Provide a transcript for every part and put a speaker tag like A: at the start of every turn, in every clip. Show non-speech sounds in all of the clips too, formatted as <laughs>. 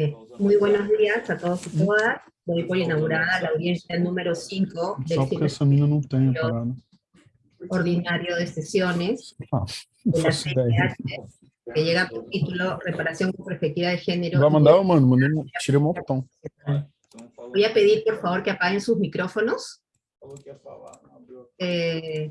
A: Eh, muy buenos días a todos y todas. Doy por inaugurada la audiencia número 5 del
B: parada.
A: ordinario de sesiones
B: Ah,
A: de la. CIDH, que llega por título Reparación con perspectiva de género. Voy a pedir, por favor, que apaguen sus micrófonos. Eh,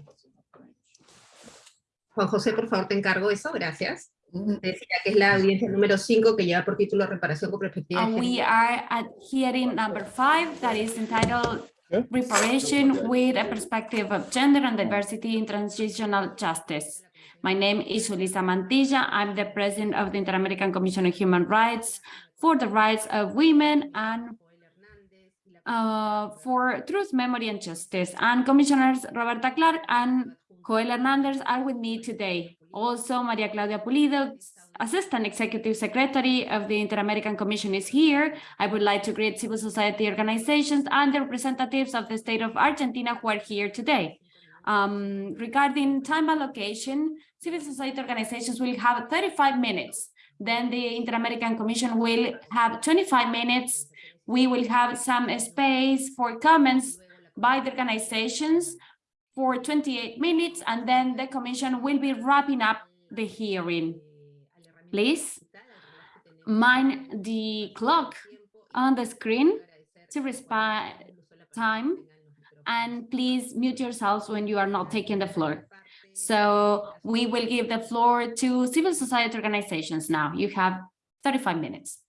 A: Juan José, por favor, te encargo eso, gracias. Te Decía que es la audiencia número 5 que lleva por título Reparación con perspectiva
C: And we are at hearing number five that is entitled
B: Yeah.
C: Reparation with a Perspective of Gender and Diversity in Transitional Justice. My name is Julissa Mantilla. I'm the president of the Inter-American Commission on Human Rights for the rights of women and uh, for truth, memory, and justice. And Commissioners Roberta Clark and Joel Hernandez are with me today. Also, Maria Claudia Pulido, Assistant Executive Secretary of the Inter-American Commission is here. I would like to greet civil society organizations and the representatives of the state of Argentina who are here today. Um, regarding time allocation, civil society organizations will have 35 minutes. Then the Inter-American Commission will have 25 minutes. We will have some space for comments by the organizations for 28 minutes, and then the commission will be wrapping up the hearing. Please mind the clock on the screen to respect time, and please mute yourselves when you are not taking the floor. So we will give the floor to civil society organizations now. You have 35 minutes.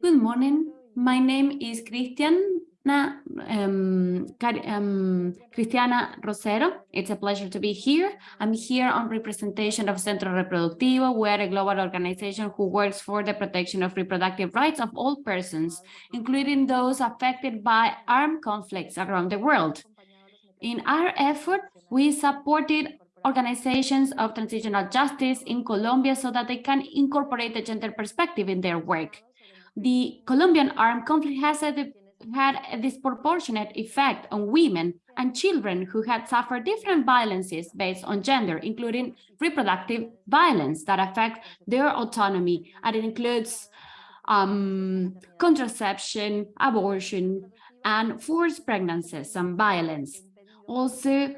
C: Good morning. My name is Cristiana, um, um, Cristiana Rosero. It's a pleasure to be here. I'm here on representation of Centro Reproductivo. We are a global organization who works for the protection of reproductive rights of all persons, including those affected by armed conflicts around the world. In our effort, we supported organizations of transitional justice in Colombia so that they can incorporate the gender perspective in their work. The Colombian armed conflict has a, had a disproportionate effect on women and children who had suffered different violences based on gender, including reproductive violence that affect their autonomy, and it includes um, contraception, abortion, and forced pregnancies and violence. Also,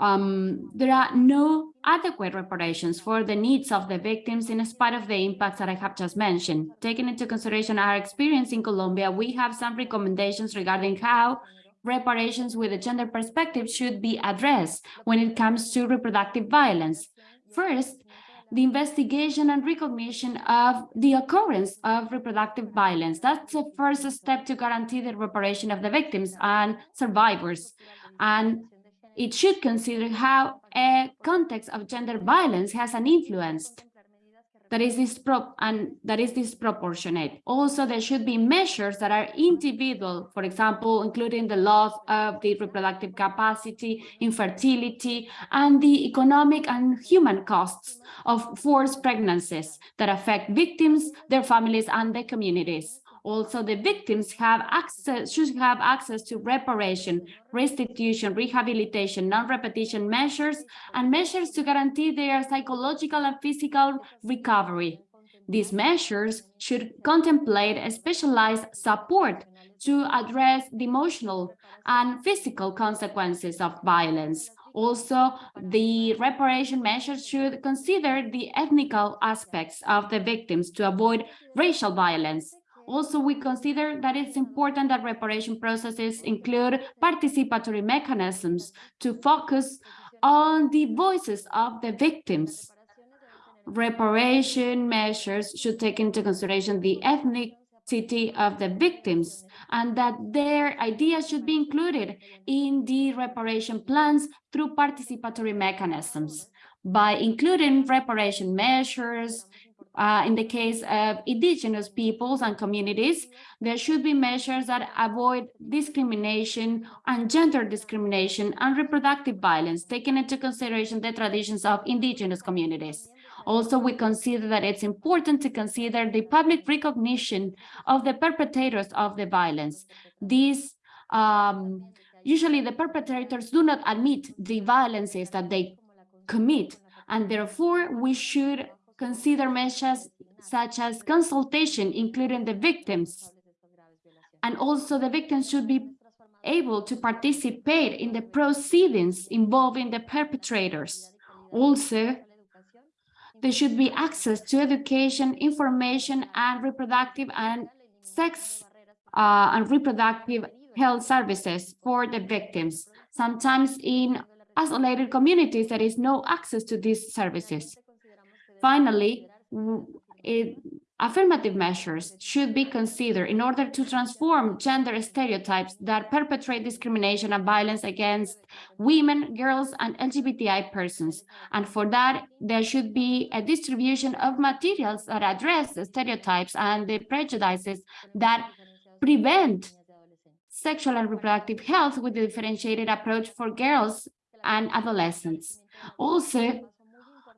C: um, there are no adequate reparations for the needs of the victims in spite of the impacts that I have just mentioned. Taking into consideration our experience in Colombia, we have some recommendations regarding how reparations with a gender perspective should be addressed when it comes to reproductive violence. First, the investigation and recognition of the occurrence of reproductive violence. That's the first step to guarantee the reparation of the victims and survivors. And it should consider how a context of gender violence has an influence that is dispro and that is disproportionate. Also, there should be measures that are individual, for example, including the loss of the reproductive capacity, infertility, and the economic and human costs of forced pregnancies that affect victims, their families, and the communities. Also, the victims have access, should have access to reparation, restitution, rehabilitation, non-repetition measures, and measures to guarantee their psychological and physical recovery. These measures should contemplate a specialized support to address the emotional and physical consequences of violence. Also, the reparation measures should consider the ethnical aspects of the victims to avoid racial violence. Also, we consider that it's important that reparation processes include participatory mechanisms to focus on the voices of the victims. Reparation measures should take into consideration the ethnicity of the victims and that their ideas should be included in the reparation plans through participatory mechanisms. By including reparation measures, uh, in the case of indigenous peoples and communities, there should be measures that avoid discrimination and gender discrimination and reproductive violence, taking into consideration the traditions of indigenous communities. Also, we consider that it's important to consider the public recognition of the perpetrators of the violence. These um, usually the perpetrators do not admit the violences that they commit And therefore, we should consider measures such as consultation, including the victims. And also the victims should be able to participate in the proceedings involving the perpetrators. Also, there should be access to education, information, and reproductive and sex uh, and reproductive health services for the victims. Sometimes in isolated communities, there is no access to these services. Finally, it, affirmative measures should be considered in order to transform gender stereotypes that perpetrate discrimination and violence against women, girls, and LGBTI persons. And for that, there should be a distribution of materials that address the stereotypes and the prejudices that prevent sexual and reproductive health with a differentiated approach for girls and adolescents. Also,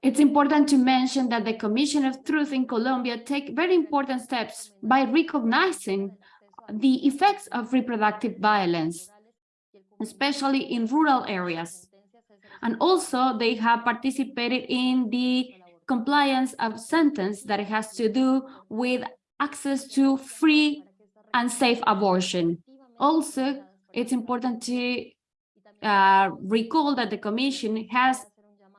C: it's important to mention that the Commission of Truth in Colombia take very important steps by recognizing the effects of reproductive violence, especially in rural areas. And also they have participated in the compliance of sentence that has to do with access to free and safe abortion. Also, it's important to uh, recall that the Commission has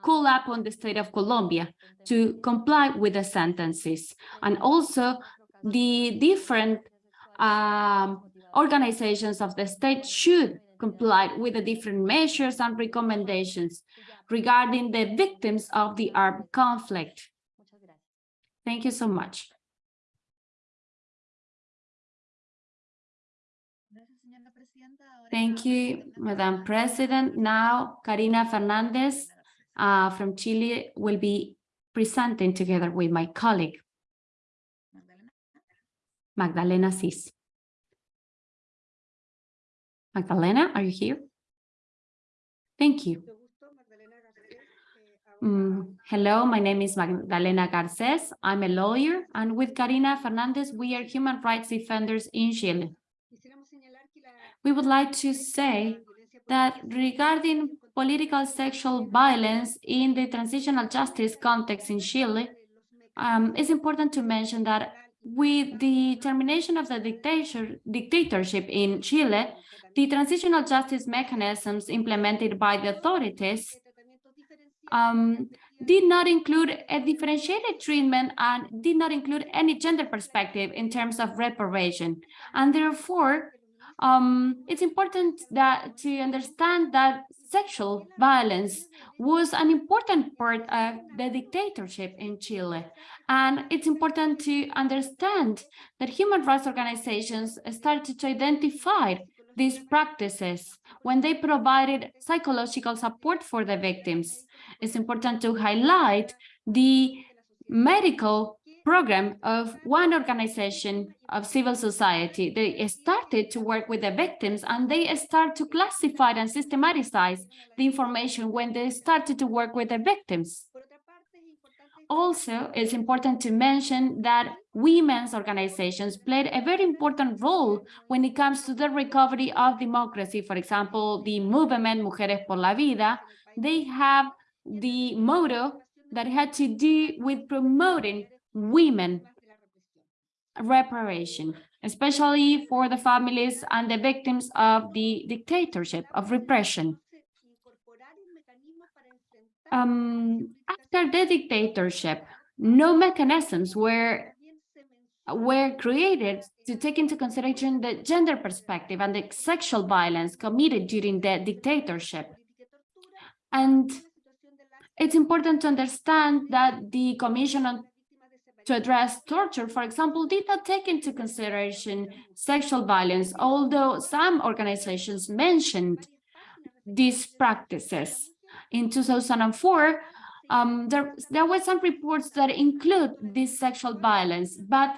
C: call upon the state of Colombia to comply with the sentences. And also the different um, organizations of the state should comply with the different measures and recommendations regarding the victims of the armed conflict. Thank you so much. Thank you, Madam President. Now, Karina Fernandez uh, from Chile will be presenting together with my colleague, Magdalena Cis. Magdalena, are you here? Thank you. Mm, hello, my name is Magdalena Garces. I'm a lawyer, and with Karina Fernandez, we are human rights defenders in Chile. We would like to say that regarding political sexual violence in the transitional justice context in Chile, um, it's important to mention that with the termination of the dictator, dictatorship in Chile, the transitional justice mechanisms implemented by the authorities um, did not include a differentiated treatment and did not include any gender perspective in terms of reparation. And therefore, um, it's important that to understand that sexual violence was an important part of the dictatorship in Chile. And it's important to understand that human rights organizations started to identify these practices when they provided psychological support for the victims. It's important to highlight the medical program of one organization of civil society. They started to work with the victims and they start to classify and systematize the information when they started to work with the victims. Also, it's important to mention that women's organizations played a very important role when it comes to the recovery of democracy. For example, the movement Mujeres por la Vida, they have the motto that had to do with promoting women reparation, especially for the families and the victims of the dictatorship of repression. Um, after the dictatorship, no mechanisms were were created to take into consideration the gender perspective and the sexual violence committed during the dictatorship. And it's important to understand that the Commission on to address torture, for example, did not take into consideration sexual violence, although some organizations mentioned these practices. In 2004, um, there, there were some reports that include this sexual violence, but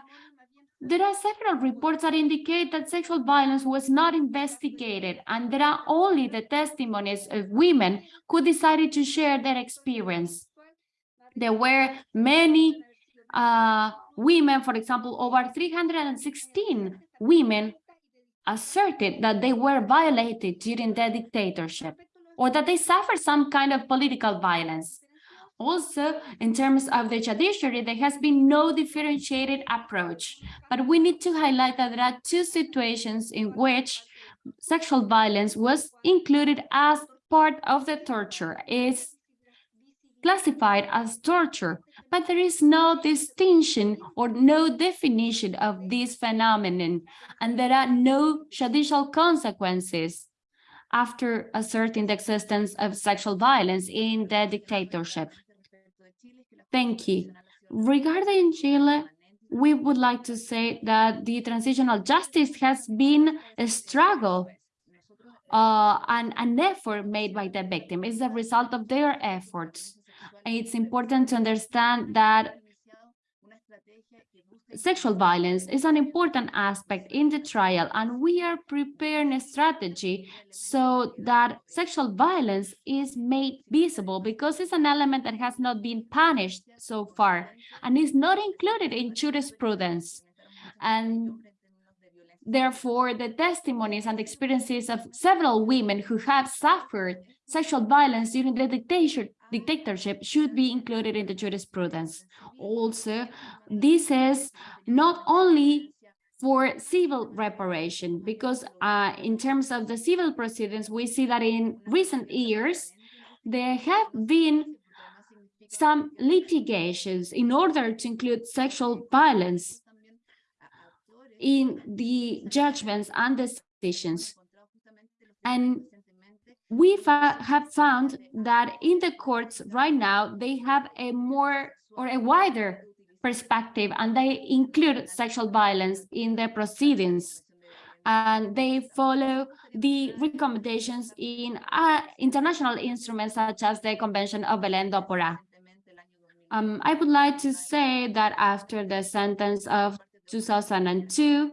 C: there are several reports that indicate that sexual violence was not investigated, and there are only the testimonies of women who decided to share their experience. There were many uh, women, for example, over 316 women asserted that they were violated during the dictatorship or that they suffered some kind of political violence. Also, in terms of the judiciary, there has been no differentiated approach, but we need to highlight that there are two situations in which sexual violence was included as part of the torture, is classified as torture, but there is no distinction or no definition of this phenomenon, and there are no judicial consequences after asserting the existence of sexual violence in the dictatorship. Thank you. Regarding Chile, we would like to say that the transitional justice has been a struggle uh, and an effort made by the victim. It's a result of their efforts. It's important to understand that sexual violence is an important aspect in the trial and we are preparing a strategy so that sexual violence is made visible because it's an element that has not been punished so far and is not included in jurisprudence and therefore the testimonies and experiences of several women who have suffered sexual violence during the dictatorship dictatorship should be included in the jurisprudence. Also, this is not only for civil reparation, because uh, in terms of the civil proceedings, we see that in recent years, there have been some litigations in order to include sexual violence in the judgments and decisions. And we have found that in the courts right now, they have a more or a wider perspective and they include sexual violence in their proceedings and they follow the recommendations in uh, international instruments such as the Convention of Belém do Pará. Um, I would like to say that after the sentence of 2002,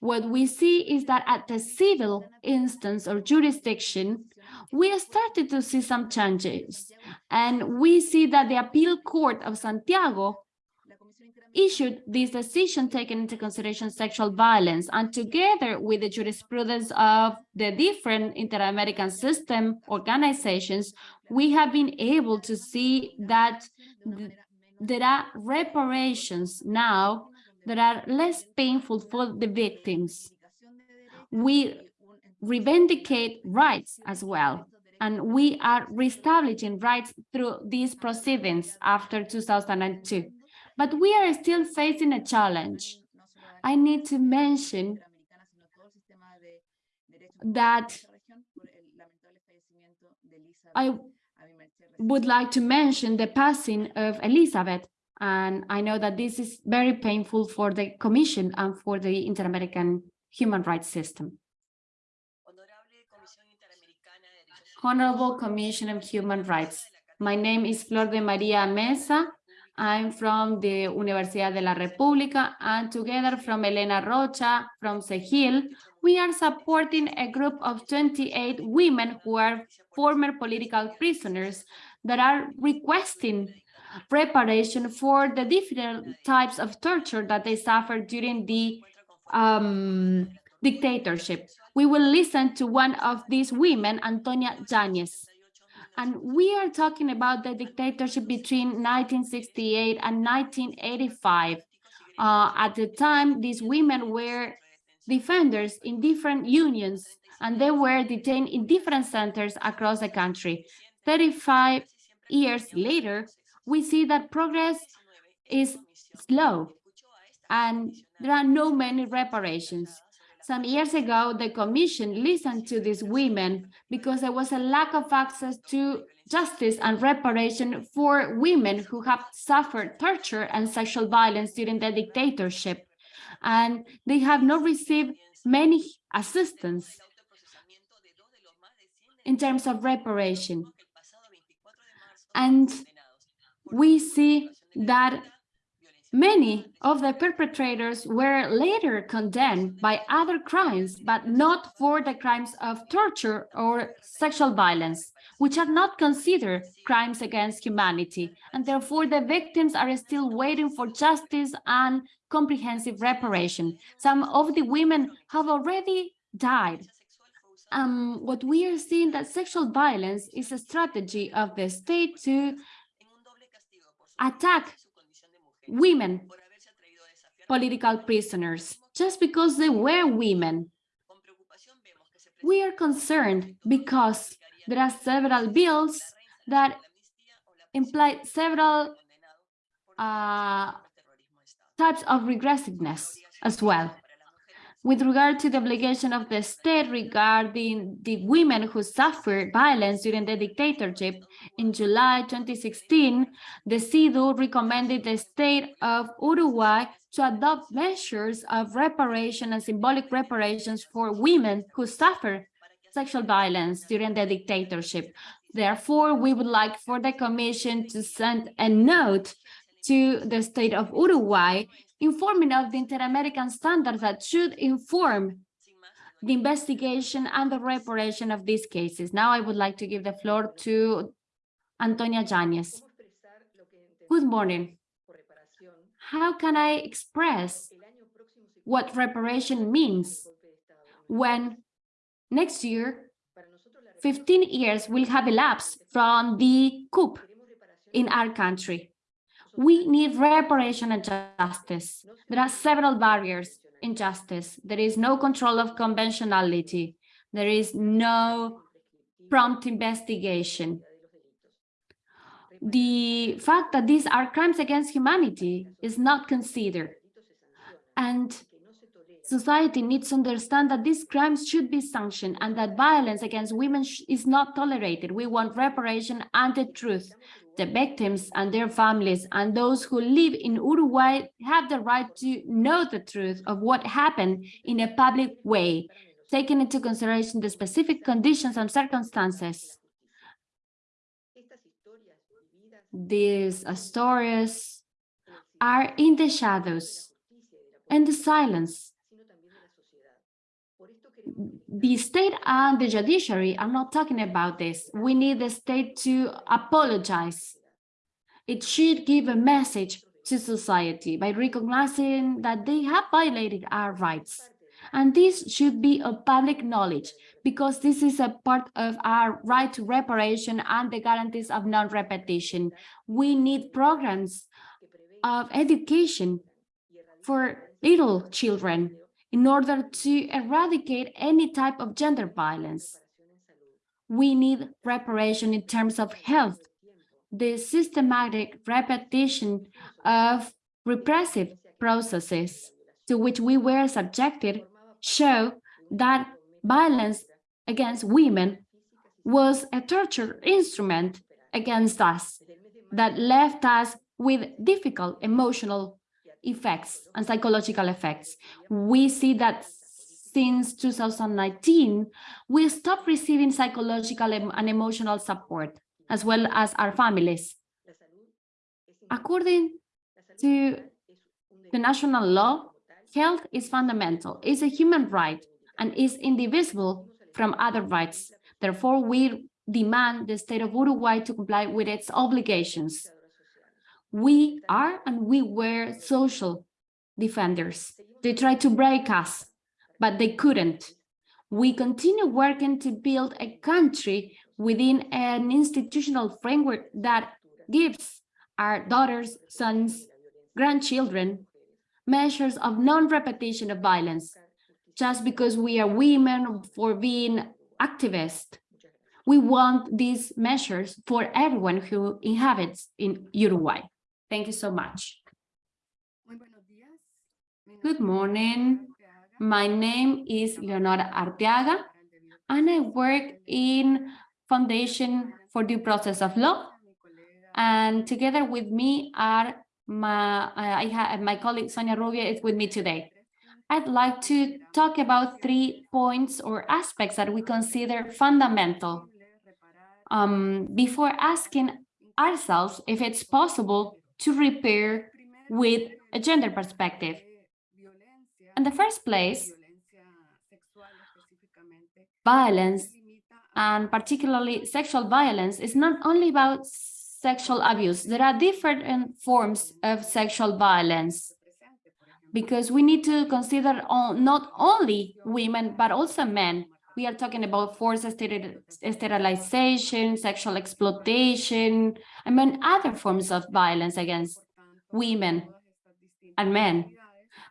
C: what we see is that at the civil instance or jurisdiction, we started to see some changes. And we see that the appeal court of Santiago issued this decision taking into consideration sexual violence and together with the jurisprudence of the different inter-American system organizations, we have been able to see that th there are reparations now that are less painful for the victims. We revindicate rights as well. And we are reestablishing rights through these proceedings after 2002. But we are still facing a challenge. I need to mention that I would like to mention the passing of Elizabeth. And I know that this is very painful for the Commission and for the Inter-American human rights system. Honorable Commission of Human Rights. My name is Flor de Maria Mesa. I'm from the Universidad de la República and together from Elena Rocha from CEJIL, we are supporting a group of 28 women who are former political prisoners that are requesting preparation for the different types of torture that they suffered during the um, dictatorship. We will listen to one of these women, Antonia Yanez. And we are talking about the dictatorship between 1968 and 1985. Uh, at the time, these women were defenders in different unions, and they were detained in different centers across the country. 35 years later, we see that progress is slow, and there are no many reparations. Some years ago, the Commission listened to these women because there was a lack of access to justice and reparation for women who have suffered torture and sexual violence during the dictatorship. And they have not received many assistance in terms of reparation. And we see that Many of the perpetrators were later condemned by other crimes, but not for the crimes of torture or sexual violence, which are not considered crimes against humanity. And therefore, the victims are still waiting for justice and comprehensive reparation. Some of the women have already died. Um, what we are seeing that sexual violence is a strategy of the state to attack women political prisoners just because they were women. We are concerned because there are several bills that imply several uh, types of regressiveness as well. With regard to the obligation of the state regarding the women who suffered violence during the dictatorship, in July 2016, the CIDH recommended the state of Uruguay to adopt measures of reparation and symbolic reparations for women who suffered sexual violence during the dictatorship. Therefore, we would like for the Commission to send a note to the state of Uruguay informing of the Inter-American standards that should inform the investigation and the reparation of these cases. Now I would like to give the floor to Antonia Yanez. Good morning. How can I express what reparation means when next year 15 years will have elapsed from the coup in our country? We need reparation and justice. There are several barriers in justice. There is no control of conventionality. There is no prompt investigation. The fact that these are crimes against humanity is not considered. And society needs to understand that these crimes should be sanctioned and that violence against women is not tolerated. We want reparation and the truth the victims and their families and those who live in Uruguay have the right to know the truth of what happened in a public way, taking into consideration the specific conditions and circumstances. These stories are in the shadows and the silence. The state and the judiciary are not talking about this. We need the state to apologize. It should give a message to society by recognizing that they have violated our rights. And this should be a public knowledge because this is a part of our right to reparation and the guarantees of non-repetition. We need programs of education for little children in order to eradicate any type of gender violence. We need preparation in terms of health. The systematic repetition of repressive processes to which we were subjected show that violence against women was a torture instrument against us that left us with difficult emotional effects and psychological effects. We see that since 2019, we stopped receiving psychological and emotional support, as well as our families. According to the national law, health is fundamental, is a human right, and is indivisible from other rights. Therefore, we demand the state of Uruguay to comply with its obligations. We are and we were social defenders. They tried to break us, but they couldn't. We continue working to build a country within an institutional framework that gives our daughters, sons, grandchildren measures of non-repetition of violence just because we are women for being activists. We want these measures for everyone who inhabits in Uruguay. Thank you so much. Good morning. My name is Leonora Arteaga, and I work in Foundation for Due Process of Law. And together with me are my, I have my colleague Sonia Rubio is with me today. I'd like to talk about three points or aspects that we consider fundamental um, before asking ourselves if it's possible to repair with a gender perspective. In the first place, violence, and particularly sexual violence, is not only about sexual abuse. There are different forms of sexual violence because we need to consider all, not only women, but also men We are talking about forced sterilization, sexual exploitation, mean, other forms of violence against women and men.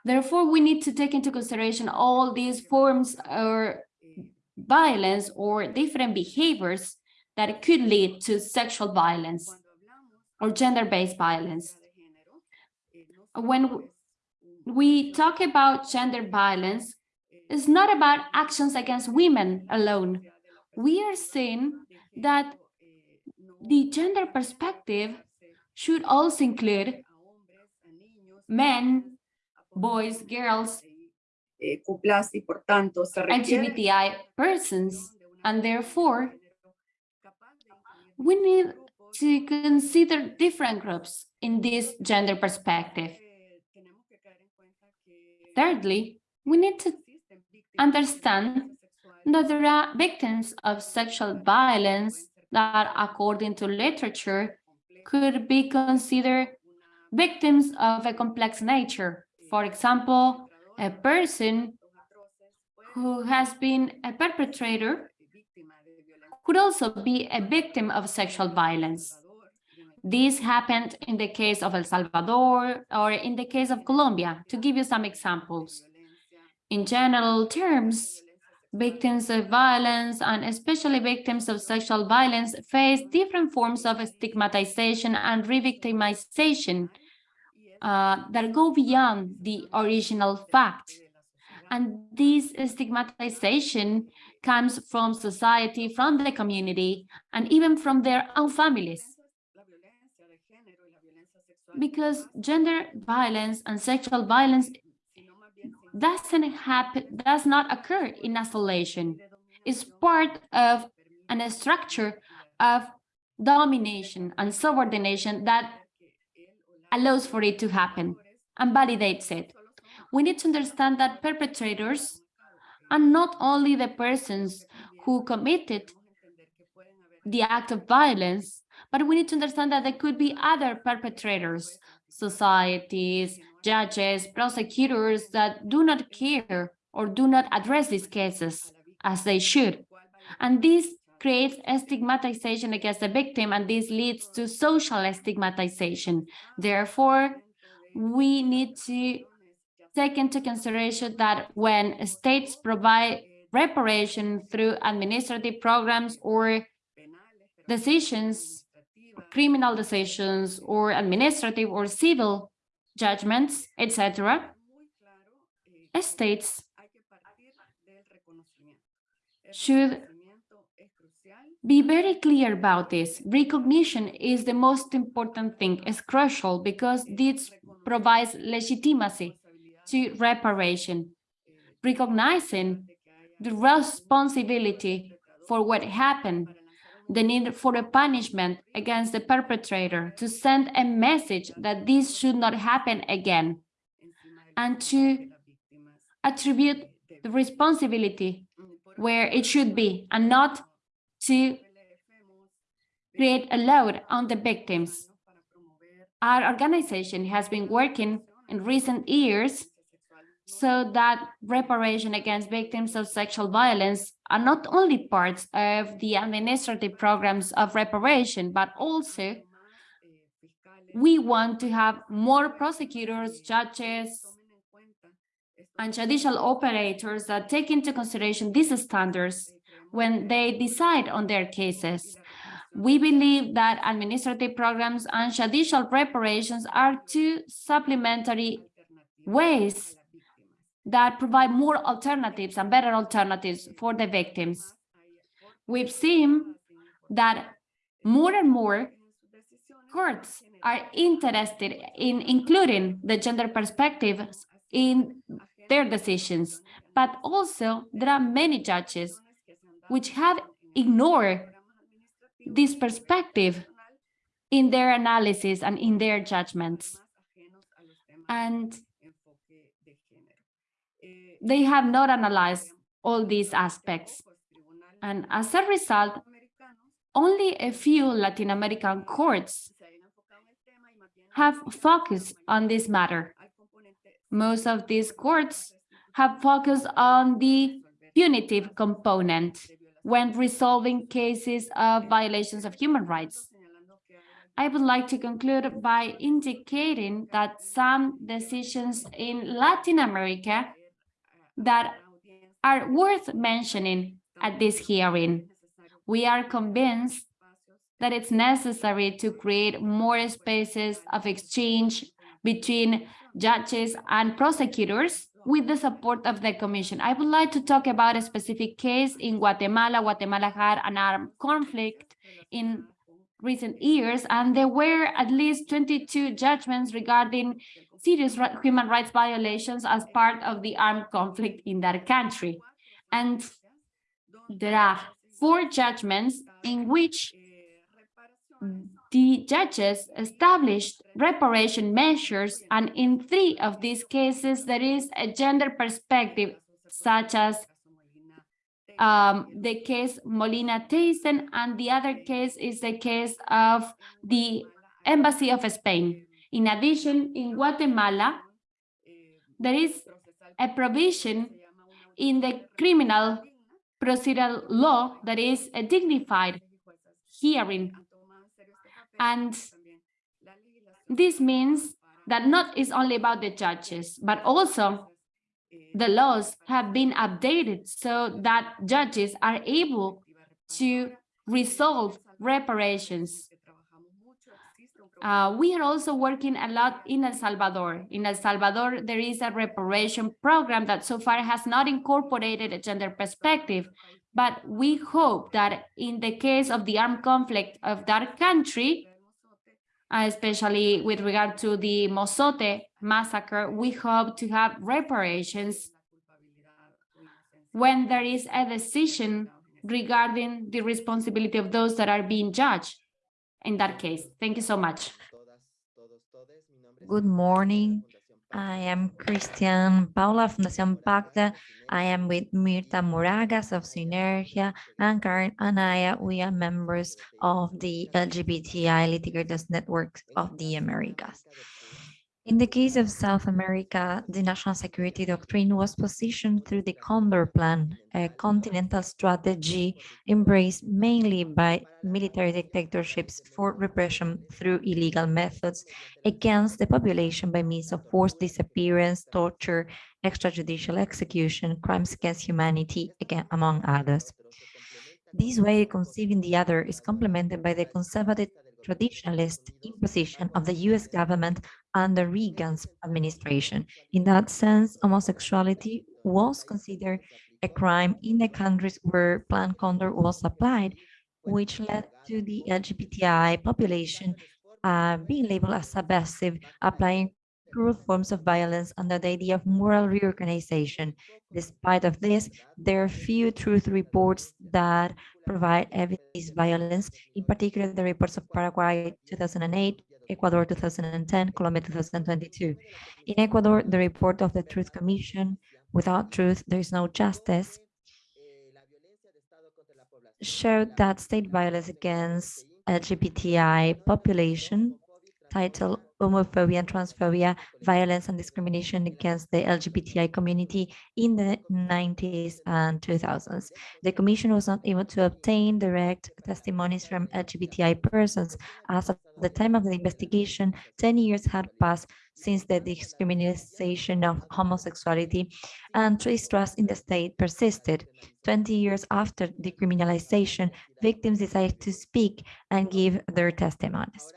C: Therefore, we need to take into consideration all these forms or violence or different behaviors that could lead to sexual violence or gender-based violence. When we talk about gender violence, it's not about actions against women alone. We are saying that the gender perspective should also include men, boys, girls, LGBTI persons, and therefore we need to consider different groups in this gender perspective. Thirdly, we need to understand that there are victims of sexual violence that, according to literature, could be considered victims of a complex nature. For example, a person who has been a perpetrator could also be a victim of sexual violence. This happened in the case of El Salvador or in the case of Colombia, to give you some examples. In general terms, victims of violence and especially victims of sexual violence face different forms of stigmatization and re-victimization uh, that go beyond the original fact. And this stigmatization comes from society, from the community, and even from their own families. Because gender violence and sexual violence doesn't happen, does not occur in isolation. It's part of an structure of domination and subordination that allows for it to happen and validates it. We need to understand that perpetrators are not only the persons who committed the act of violence, but we need to understand that there could be other perpetrators, societies, judges, prosecutors that do not care or do not address these cases as they should. And this creates stigmatization against the victim, and this leads to social stigmatization. Therefore, we need to take into consideration that when states provide reparation through administrative programs or decisions, criminal decisions, or administrative or civil judgments, etc., states should be very clear about this. Recognition is the most important thing, it's crucial because this provides legitimacy to reparation, recognizing the responsibility for what happened, the need for a punishment against the perpetrator to send a message that this should not happen again, and to attribute the responsibility where it should be and not to create a load on the victims. Our organization has been working in recent years so that reparation against victims of sexual violence are not only parts of the administrative programs of reparation, but also we want to have more prosecutors, judges, and judicial operators that take into consideration these standards when they decide on their cases. We believe that administrative programs and judicial reparations are two supplementary ways that provide more alternatives and better alternatives for the victims. We've seen that more and more courts are interested in including the gender perspective in their decisions, but also there are many judges which have ignored this perspective in their analysis and in their judgments. And they have not analyzed all these aspects. And as a result, only a few Latin American courts have focused on this matter. Most of these courts have focused on the punitive component when resolving cases of violations of human rights. I would like to conclude by indicating that some decisions in Latin America that are worth mentioning at this hearing. We are convinced that it's necessary to create more spaces of exchange between judges and prosecutors with the support of the Commission. I would like to talk about a specific case in Guatemala. Guatemala had an armed conflict in recent years, and there were at least 22 judgments regarding serious human rights violations as part of the armed conflict in that country. And there are four judgments in which the judges established reparation measures, and in three of these cases, there is a gender perspective, such as um, the case Molina Theissen, and the other case is the case of the Embassy of Spain. In addition, in Guatemala, there is a provision in the criminal procedural law that is a dignified hearing. And this means that not is only about the judges, but also the laws have been updated so that judges are able to resolve reparations. Uh, we are also working a lot in El Salvador. In El Salvador, there is a reparation program that so far has not incorporated a gender perspective, but we hope that in the case of the armed conflict of that country, Uh, especially with regard to the Mozote massacre, we hope to have reparations when there is a decision regarding the responsibility of those that are being judged in that case. Thank you so much.
D: Good morning. I am Christian Paula, Fundación Pakta. I am with Mirta Moragas of Synergia and Karen Anaya. Uh, we are members of the LGBTI litigators network of the Americas. In the case of South America, the national security doctrine was positioned through the Condor Plan, a continental strategy embraced mainly by military dictatorships for repression through illegal methods against the population by means of forced disappearance, torture, extrajudicial execution, crimes against humanity, among others. This way of conceiving the other is complemented by the conservative traditionalist imposition of the US government under Reagan's administration. In that sense, homosexuality was considered a crime in the countries where Plan Condor was applied, which led to the LGBTI population uh, being labeled as subversive, applying cruel forms of violence under the idea of moral reorganization. Despite of this, there are few truth reports that provide evidence violence, in particular the reports of Paraguay 2008, Ecuador 2010, Colombia 2022. In Ecuador, the report of the Truth Commission, without truth, there is no justice, showed that state violence against LGBTI population titled homophobia and transphobia, violence and discrimination against the LGBTI community in the 90s and 2000s. The Commission was not able to obtain direct testimonies from LGBTI persons. As of the time of the investigation, 10 years had passed since the discrimination of homosexuality and distrust in the state persisted. 20 years after decriminalization, victims decided to speak and give their testimonies.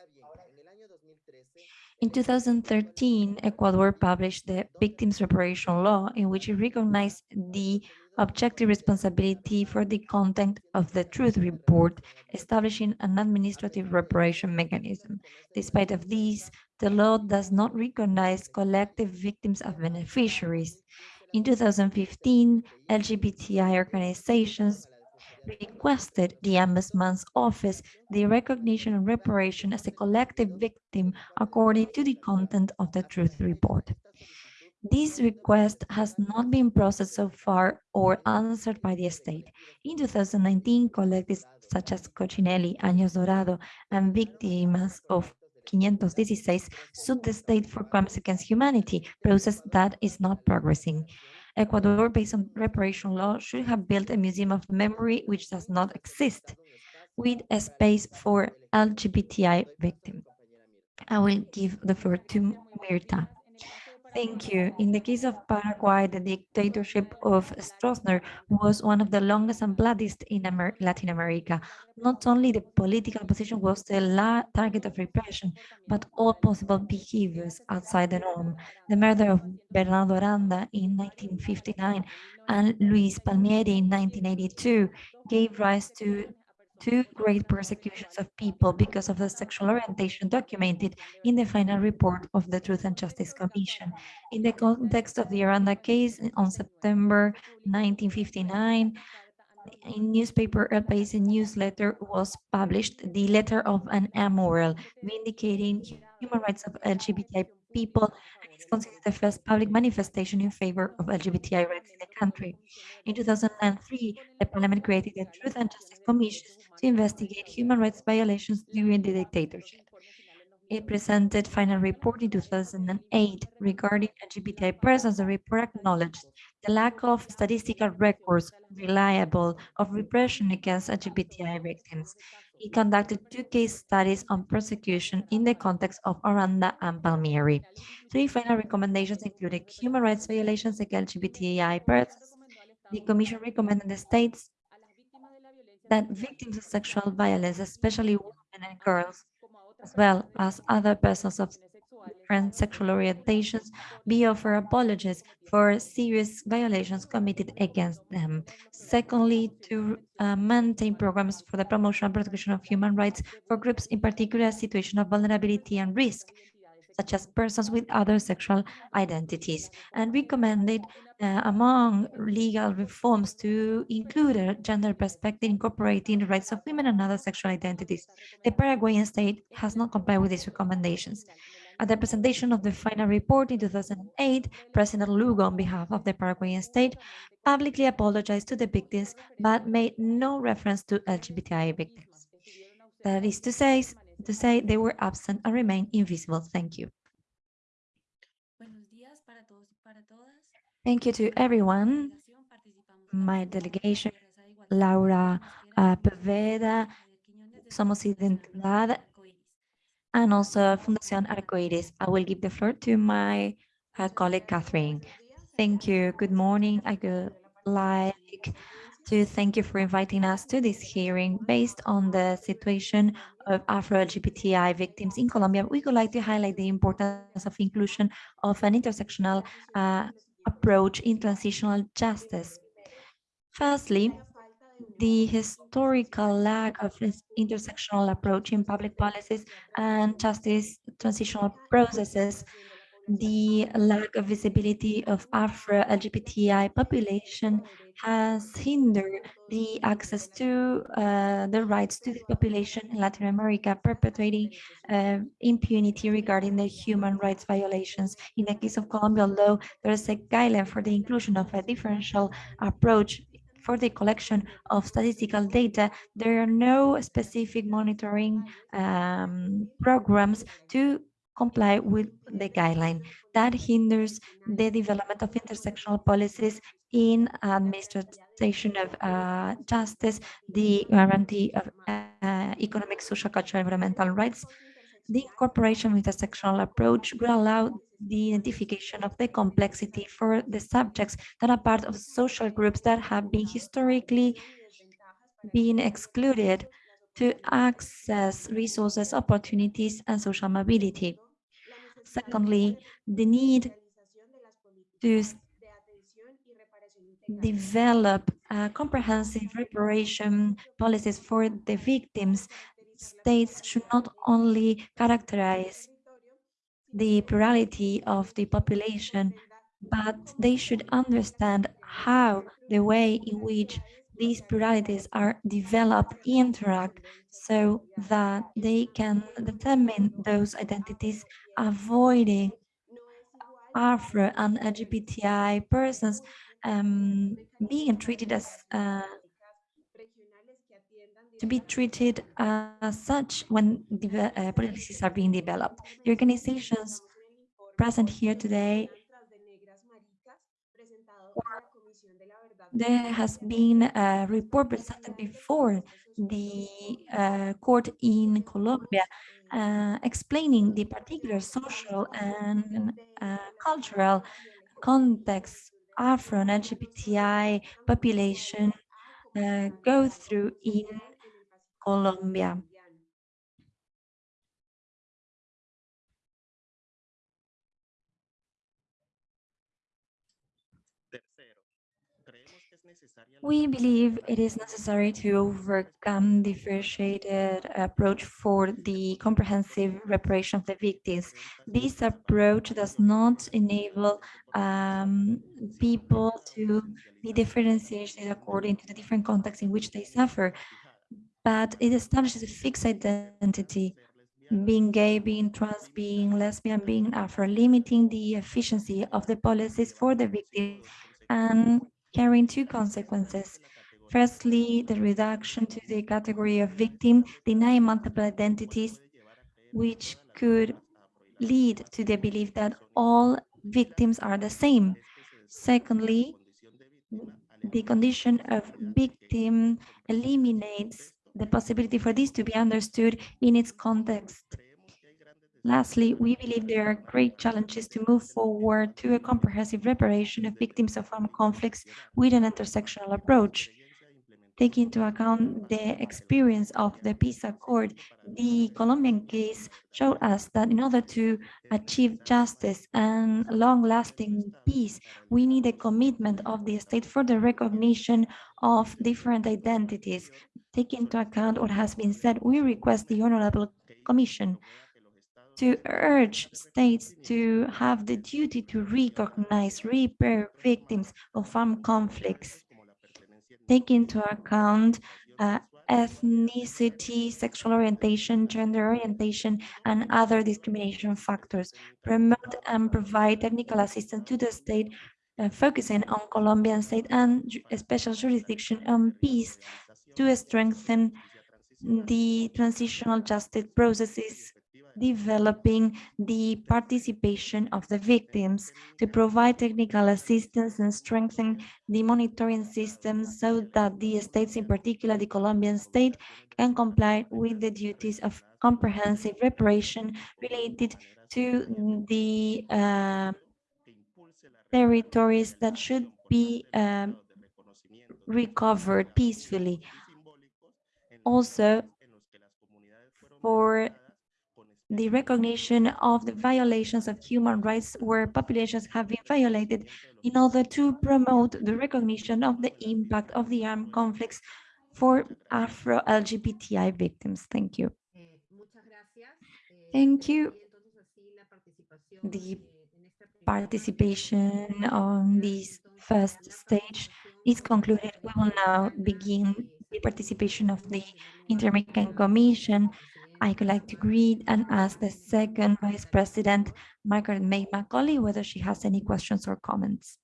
D: In 2013, Ecuador published the Victims Reparation Law, in which it recognized the objective responsibility for the content of the truth report, establishing an administrative reparation mechanism. Despite of these, the law does not recognize collective victims of beneficiaries. In 2015, LGBTI organizations requested the Ombudsman's office the recognition and reparation as a collective victim according to the content of the truth report. This request has not been processed so far or answered by the state. In 2019, collectives such as Cochinelli, Años Dorado, and victims of 516 sued the state for crimes against humanity, process that is not progressing. Ecuador, based on reparation law, should have built a museum of memory which does not exist, with a space for LGBTI victims. I will give the floor to Mirta. Thank you. In the case of Paraguay, the dictatorship of Stroessner was one of the longest and bloodiest in Amer Latin America. Not only the political opposition was the target of repression, but all possible behaviors outside the norm. The murder of Bernardo Aranda in 1959 and Luis Palmieri in 1982 gave rise to two great persecutions of people because of the sexual orientation documented in the final report of the Truth and Justice Commission. In the context of the Aranda case on September 1959, in newspaper a newsletter was published, the letter of an amoral, vindicating human rights of LGBTI people and is considered the first public manifestation in favor of LGBTI rights in the country. In 2003, the parliament created the Truth and Justice Commission to investigate human rights violations during the dictatorship. It presented final report in 2008 regarding LGBTI persons. The report acknowledged the lack of statistical records reliable of repression against LGBTI victims. It conducted two case studies on persecution in the context of Aranda and Palmieri. Three final recommendations included human rights violations against LGBTI persons. The Commission recommended the states that victims of sexual violence, especially women and girls, as well as other persons of different sexual orientations, be offered apologies for serious violations committed against them. Secondly, to uh, maintain programs for the promotion and protection of human rights for groups in particular situation of vulnerability and risk, such as persons with other sexual identities, and recommended uh, among legal reforms to include a gender perspective incorporating the rights of women and other sexual identities. The Paraguayan state has not complied with these recommendations. At the presentation of the final report in 2008, President Lugo, on behalf of the Paraguayan state, publicly apologized to the victims, but made no reference to LGBTI victims. That is to say, to say they were absent and remain invisible. Thank you. Thank you to everyone. My delegation, Laura uh, Poveda, Somos Identidad, and also Fundación Arcoiris. I will give the floor to my uh, colleague, Catherine. Thank you. Good morning. I would like to thank you for inviting us to this hearing based on the situation of Afro-LGBTI victims in Colombia. We would like to highlight the importance of inclusion of an intersectional uh, approach in transitional justice. Firstly, the historical lack of this intersectional approach in public policies and justice transitional processes, the lack of visibility of Afro-LGBTI population has hindered the access to uh, the rights to the population in Latin America, perpetuating uh, impunity regarding the human rights violations. In the case of Colombia, although there is a guideline for the inclusion of a differential approach for the collection of statistical data, there are no specific monitoring um, programs to comply with the guideline. That hinders the development of intersectional policies in administration of uh, justice, the guarantee of uh, economic, social, cultural, environmental rights. The incorporation with a sectional approach will allow the identification of the complexity for the subjects that are part of social groups that have been historically been excluded to access resources, opportunities, and social mobility. Secondly, the need to develop comprehensive reparation policies for the victims. States should not only characterize the plurality of the population, but they should understand how the way in which these pluralities are developed interact so that they can determine those identities avoiding Afro and LGBTI persons um, being treated as uh, to be treated as such when uh, policies are being developed. The organizations present here today there has been a report presented before the uh, court in Colombia uh, explaining the particular social and uh, cultural context Afro and LGBTI population uh, go through in Colombia. We believe it is necessary to overcome differentiated approach for the comprehensive reparation of the victims. This approach does not enable um, people to be differentiated according to the different contexts in which they suffer, but it establishes a fixed identity being gay, being trans, being lesbian, being Afro, limiting the efficiency of the policies for the victim and carrying two consequences. Firstly, the reduction to the category of victim, denying multiple identities, which could lead to the belief that all victims are the same. Secondly, the condition of victim eliminates the possibility for this to be understood in its context. Lastly, we believe there are great challenges to move forward to a comprehensive reparation of victims of armed conflicts with an intersectional approach. Taking into account the experience of the peace accord, the Colombian case showed us that in order to achieve justice and long-lasting peace, we need a commitment of the state for the recognition of different identities. Taking into account what has been said, we request the Honorable Commission to urge states to have the duty to recognize, repair victims of armed conflicts, take into account uh, ethnicity, sexual orientation, gender orientation, and other discrimination factors, promote and provide technical assistance to the state, uh, focusing on Colombian state and special jurisdiction on peace to strengthen the transitional justice processes developing the participation of the victims to provide technical assistance and strengthen the monitoring systems so that the states, in particular the Colombian state, can comply with the duties of comprehensive reparation related to the uh, territories that should be um, recovered peacefully. Also, for the recognition of the violations of human rights where populations have been violated in order to promote the recognition of the impact of the armed conflicts for Afro-LGBTI victims. Thank you. Thank you. The participation on this first stage is concluded. We will now begin the participation of the Inter-American Commission I would like to greet and ask the second Vice President, Margaret May Macaulay, whether she has any questions or comments.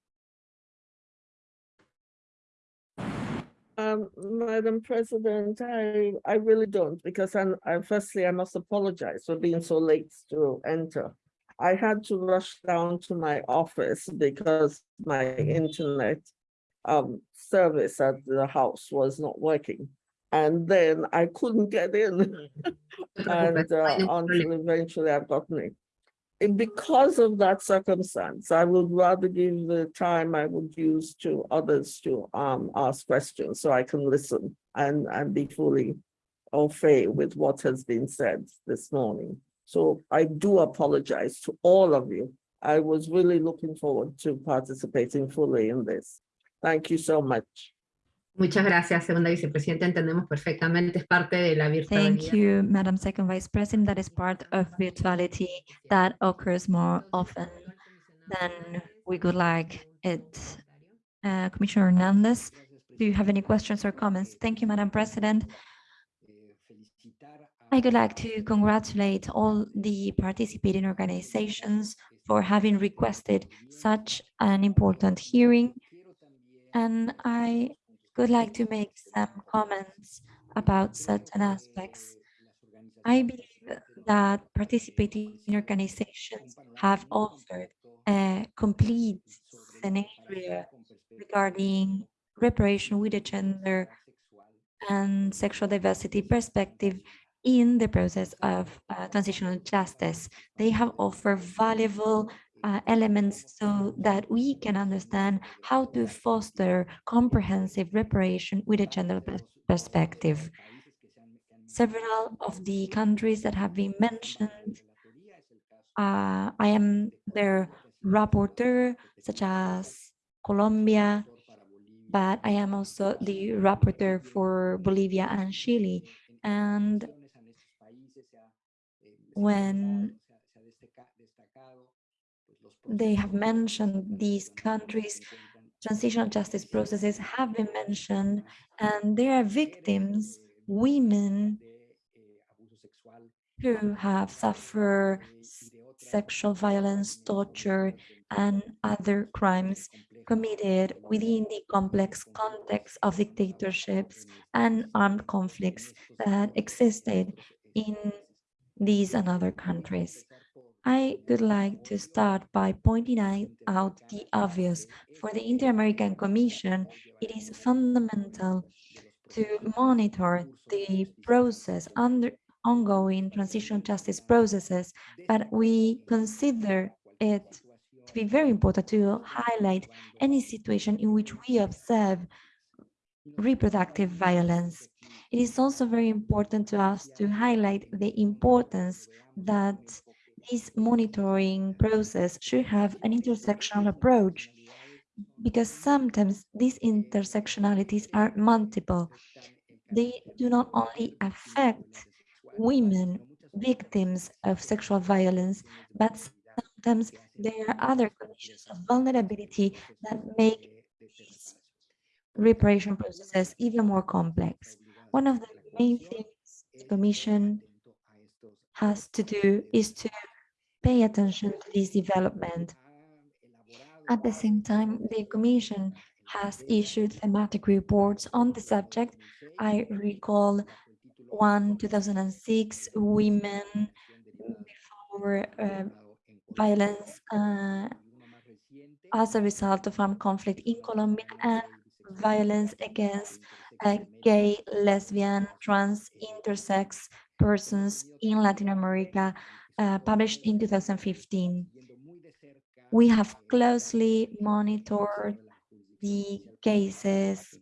E: Um, Madam President, I, I really don't, because I'm, I, firstly, I must apologize for being so late to enter. I had to rush down to my office because my internet um, service at the house was not working and then I couldn't get in. <laughs> and uh, until eventually I've gotten it. And because of that circumstance, I would rather give the time I would use to others to um, ask questions so I can listen and, and be fully au fait with what has been said this morning. So I do apologize to all of you. I was really looking forward to participating fully in this. Thank you so much.
A: Muchas gracias, segunda vicepresidenta. Entendemos perfectamente, es parte de la virtualidad.
D: Thank you, Madam Second Vice President. That is part of virtuality that occurs more often than we would like it. Uh, Commissioner Hernandez, do you have any questions or comments? Thank you, Madam President. I would like to congratulate all the participating organizations for having requested such an important hearing. And I would like to make some comments about certain aspects. I believe that participating organizations have offered a complete scenario regarding reparation with a gender and sexual diversity perspective in the process of uh, transitional justice. They have offered valuable uh, elements so that we can understand how to foster comprehensive reparation with a gender perspective. Several of the countries that have been mentioned, uh, I am their rapporteur, such as Colombia, but I am also the rapporteur for Bolivia and Chile. And when they have mentioned these countries, transitional justice processes have been mentioned, and there are victims, women who have suffered sexual violence, torture, and other crimes committed within the complex context of dictatorships and armed conflicts that existed in these and other countries. I would like to start by pointing out- the obvious. For the Inter-American Commission, it is fundamental to monitor the process under ongoing transition justice processes, but we consider it to be very important to highlight any situation in which we observe reproductive violence. It is also very important to us to highlight the importance that this monitoring process should have an intersectional approach because sometimes these intersectionalities are multiple. They do not only affect women victims of sexual violence, but sometimes there are other conditions of vulnerability that make these reparation processes even more complex. One of the main things the Commission has to do is to pay attention to this development. At the same time, the Commission has issued thematic reports on the subject. I recall one 2006, Women Before uh, Violence uh, as a result of armed conflict in Colombia and violence against uh, gay, lesbian, trans, intersex persons in Latin America, uh, published in 2015. We have closely monitored the cases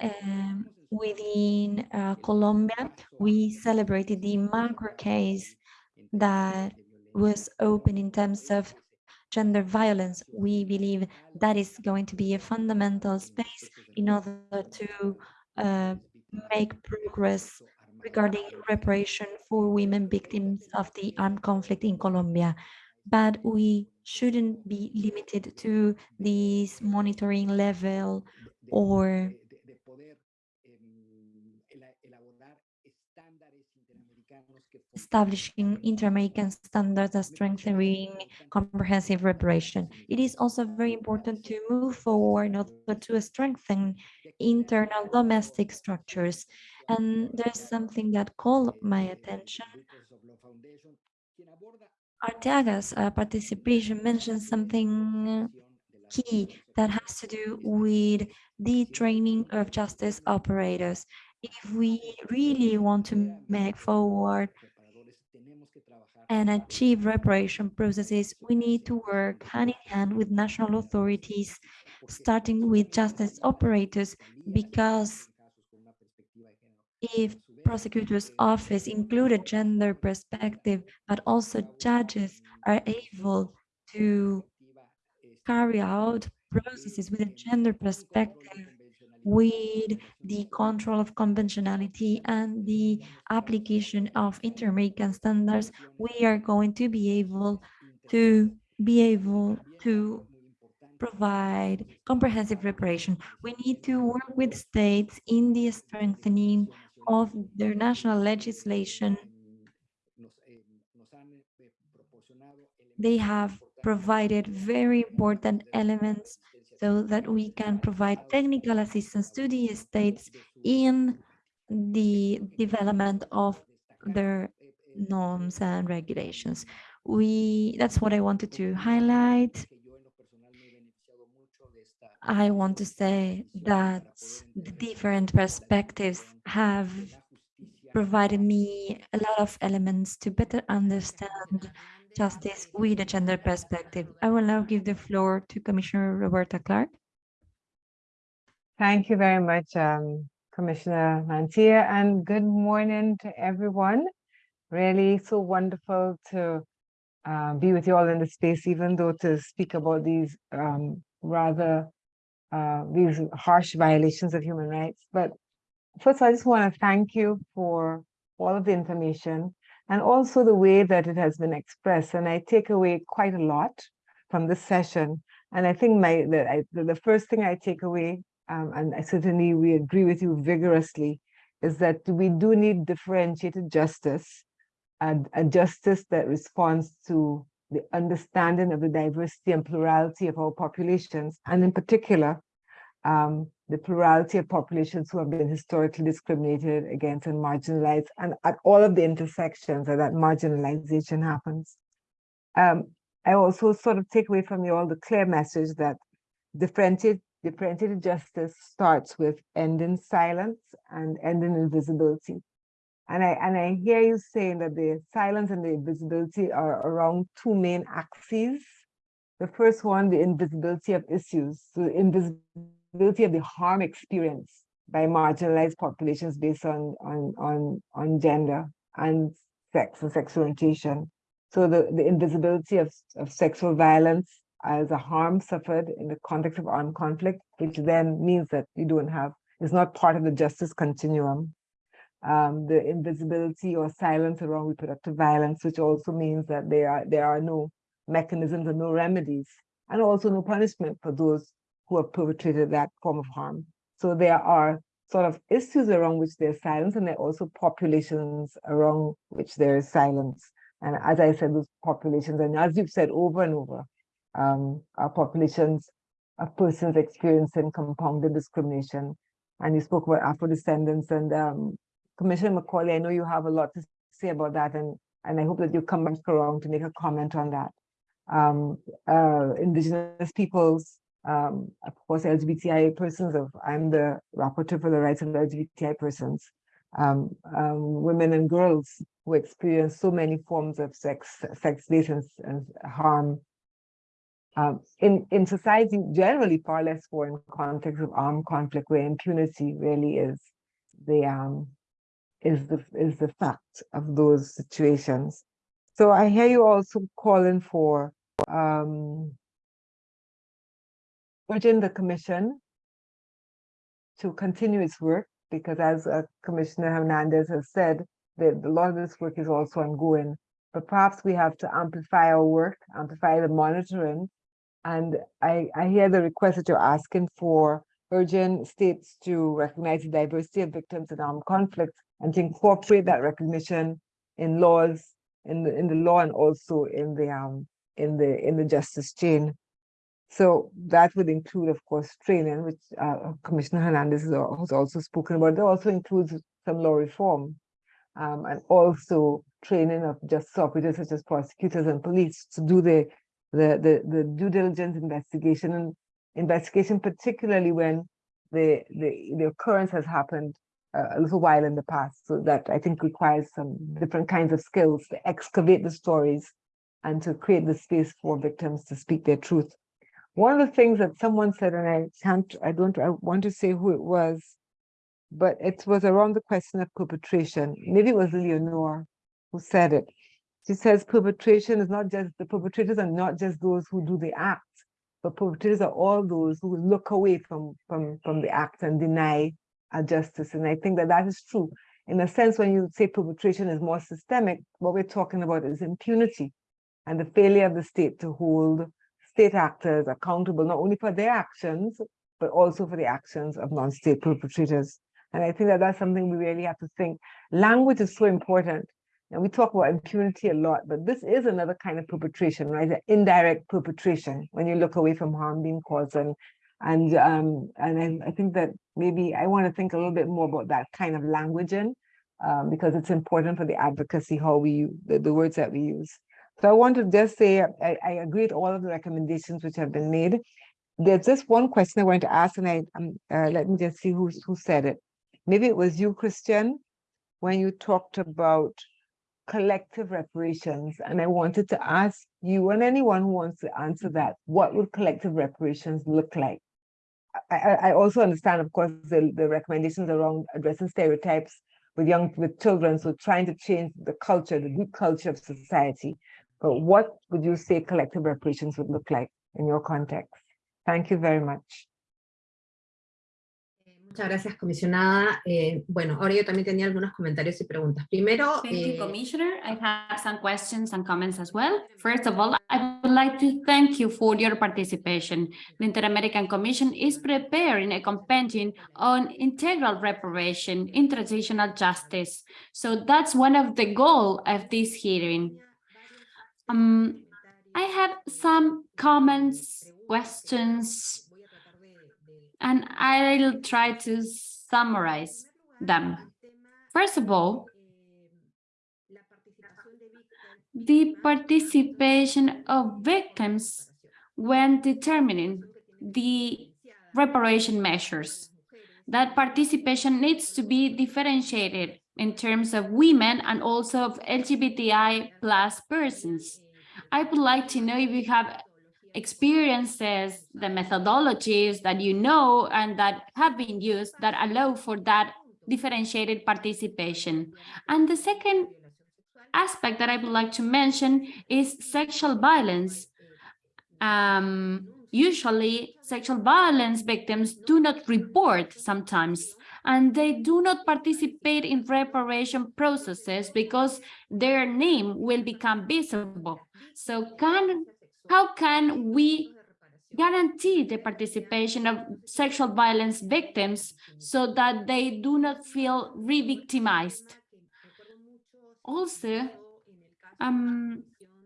D: um, within uh, Colombia. We celebrated the macro case that was open in terms of gender violence. We believe that is going to be a fundamental space in order to uh, make progress regarding reparation for women victims of the armed conflict in Colombia. But we shouldn't be limited to this monitoring level or establishing inter-American standards and strengthening comprehensive reparation. It is also very important to move forward in order to strengthen internal domestic structures. And there's something that caught my attention. Arteaga's uh, participation mentioned something key that has to do with the training of justice operators. If we really want to make forward and achieve reparation processes, we need to work hand in hand with national authorities, starting with justice operators, because if prosecutor's office include a gender perspective, but also judges are able to carry out processes with a gender perspective with the control of conventionality and the application of inter-American standards, we are going to be able to be able to provide comprehensive reparation. We need to work with states in the strengthening of their national legislation. They have provided very important elements so that we can provide technical assistance to the states in the development of their norms and regulations. We, that's what I wanted to highlight. I want to say that the different perspectives have provided me a lot of elements to better understand justice with a gender perspective. I will now give the floor to Commissioner Roberta Clark.
F: Thank you very much, um, Commissioner Mantilla, and good morning to everyone. Really so wonderful to uh, be with you all in the space, even though to speak about these um, rather uh, these harsh violations of human rights. But first, I just want to thank you for all of the information and also the way that it has been expressed. And I take away quite a lot from this session. And I think my the, I, the, first thing I take away, um, and I certainly we agree with you vigorously, is that we do need differentiated justice and a justice that responds to the understanding of the diversity and plurality of our populations, and in particular, um, the plurality of populations who have been historically discriminated against and marginalized, and at all of the intersections where that marginalization happens. Um, I also sort of take away from you all the clear message that differentiated, differentiated justice starts with ending silence and ending invisibility. And I and I hear you saying that the silence and the invisibility are around two main axes. The first one, the invisibility of issues. So the invisibility of the harm experienced by marginalized populations based on on on on gender and sex and sexual orientation. So the, the invisibility of, of sexual violence as a harm suffered in the context of armed conflict, which then means that you don't have, is not part of the justice continuum um, the invisibility or silence around reproductive violence, which also means that there are there are no mechanisms and no remedies, and also no punishment for those who have perpetrated that form of harm. So there are sort of issues around which there's silence, and there are also populations around which there is silence. And as I said, those populations, and as you've said over and over, um, are populations of persons experiencing compounded discrimination. And you spoke about Afro descendants and um, Commissioner Macaulay, I know you have a lot to say about that, and, and I hope that you come back around to make a comment on that. Um, uh, indigenous peoples, um, of course, LGBTI persons, of, I'm the rapporteur for the rights of LGBTI persons, um, um, women and girls who experience so many forms of sex, sex-based and, and harm um, in, in society generally far less for in context of armed conflict where impunity really is the um, is the is the fact of those situations. So I hear you also calling for um, urging the commission to continue its work because as uh, Commissioner Hernandez has said, that a lot of this work is also ongoing, but perhaps we have to amplify our work, amplify the monitoring. And I, I hear the request that you're asking for urging states to recognize the diversity of victims in armed conflict and to incorporate that recognition in laws, in the in the law and also in the um in the in the justice chain. So that would include, of course, training, which uh, Commissioner Hernandez has also spoken about. It also includes some law reform um, and also training of justice operators such as prosecutors and police to do the the the, the due diligence investigation and investigation, particularly when the the the occurrence has happened a little while in the past. So that I think requires some different kinds of skills to excavate the stories and to create the space for victims to speak their truth. One of the things that someone said, and I can't, I don't, I want to say who it was, but it was around the question of perpetration. Maybe it was Leonor who said it. She says perpetration is not just, the perpetrators are not just those who do the act, but perpetrators are all those who look away from, from, from the act and deny justice. And I think that that is true. In a sense, when you say perpetration is more systemic, what we're talking about is impunity and the failure of the state to hold state actors accountable, not only for their actions, but also for the actions of non-state perpetrators. And I think that that's something we really have to think. Language is so important. And we talk about impunity a lot, but this is another kind of perpetration, right? The indirect perpetration when you look away from harm being caused and and um, and I, I, think that maybe I want to think a little bit more about that kind of languaging um, because it's important for the advocacy, how we the, the words that we use. So I want to just say I, I agree with all of the recommendations which have been made. there's just one question I want to ask, and I um, uh, let me just see who who said it. Maybe it was you, Christian, when you talked about collective reparations, and I wanted to ask you and anyone who wants to answer that, what would collective reparations look like? I, I, also understand, of course, the, the recommendations around addressing stereotypes with young with children, so trying to change the culture, the deep culture of society. But what would you say collective reparations would look like in your context? Thank you very much.
A: Eh, Muchas gracias, comisionada. Eh, bueno, ahora yo también tenía algunos comentarios y preguntas. Primero,
C: Thank you,
A: eh,
C: Commissioner. I have some questions and comments as well. First of all, I would like to thank you for your participation. The Inter-American Commission is preparing a compendium on integral reparation in transitional justice. So that's one of the goals of this hearing. Um, I have some comments, questions, and I'll try to summarize them. First of all, the participation of victims when determining the reparation measures. That participation needs to be differentiated in terms of women and also of LGBTI plus persons. I would like to know if you have experiences, the methodologies that you know and that have been used that allow for that differentiated participation. And the second aspect that I would like to mention is sexual violence. Um, usually, sexual violence victims do not report sometimes, and they do not participate in reparation processes because their name will become visible. So can how can we guarantee the participation of sexual violence victims so that they do not feel re-victimized? Also, um,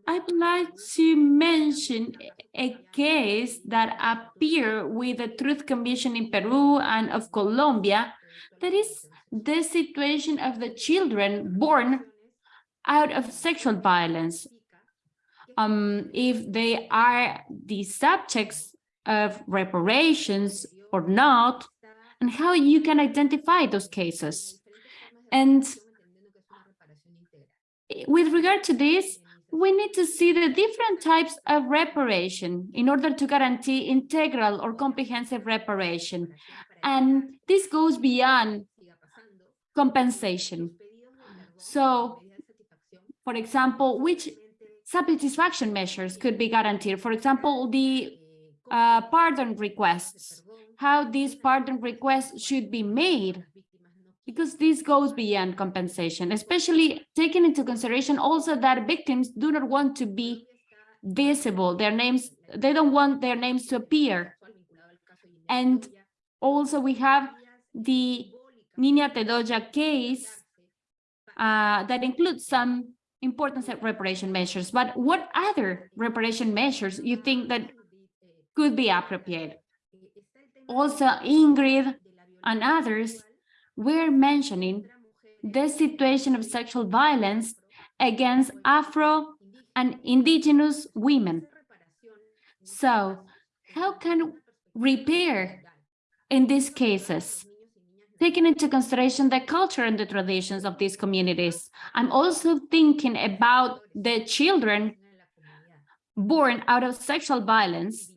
C: I would like to mention a case that appeared with the Truth Commission in Peru and of Colombia, that is the situation of the children born out of sexual violence. Um, if they are the subjects of reparations or not, and how you can identify those cases. And with regard to this, we need to see the different types of reparation in order to guarantee integral or comprehensive reparation. And this goes beyond compensation. So, for example, which satisfaction measures could be guaranteed? For example, the uh, pardon requests, how these pardon requests should be made because this goes beyond compensation, especially taking into consideration also that victims do not want to be visible, their names, they don't want their names to appear. And also we have the Nina Tedoya case uh, that includes some important reparation measures, but what other reparation measures you think that could be appropriate? Also, Ingrid and others we're mentioning the situation of sexual violence against Afro and indigenous women. So how can repair in these cases? Taking into consideration the culture and the traditions of these communities. I'm also thinking about the children born out of sexual violence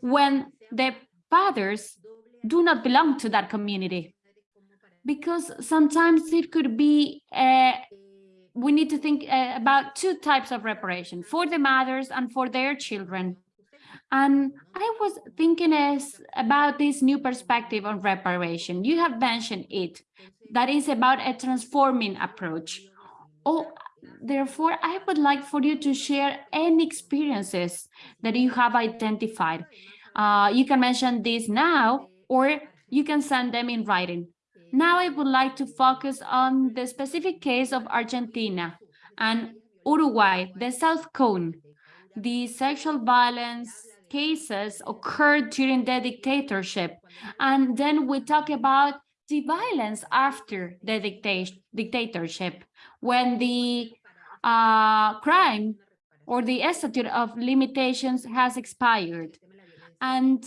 C: when the fathers do not belong to that community because sometimes it could be uh, we need to think uh, about two types of reparation for the mothers and for their children and i was thinking about this new perspective on reparation. You have mentioned it that is about a transforming approach. Oh therefore i would like for you to share any experiences that you have identified. Uh, you can mention this now or you can send them in writing. Now I would like to focus on the specific case of Argentina and Uruguay, the South Cone. The sexual violence cases occurred during the dictatorship. And then we talk about the violence after the dicta dictatorship, when the uh, crime or the statute of limitations has expired. And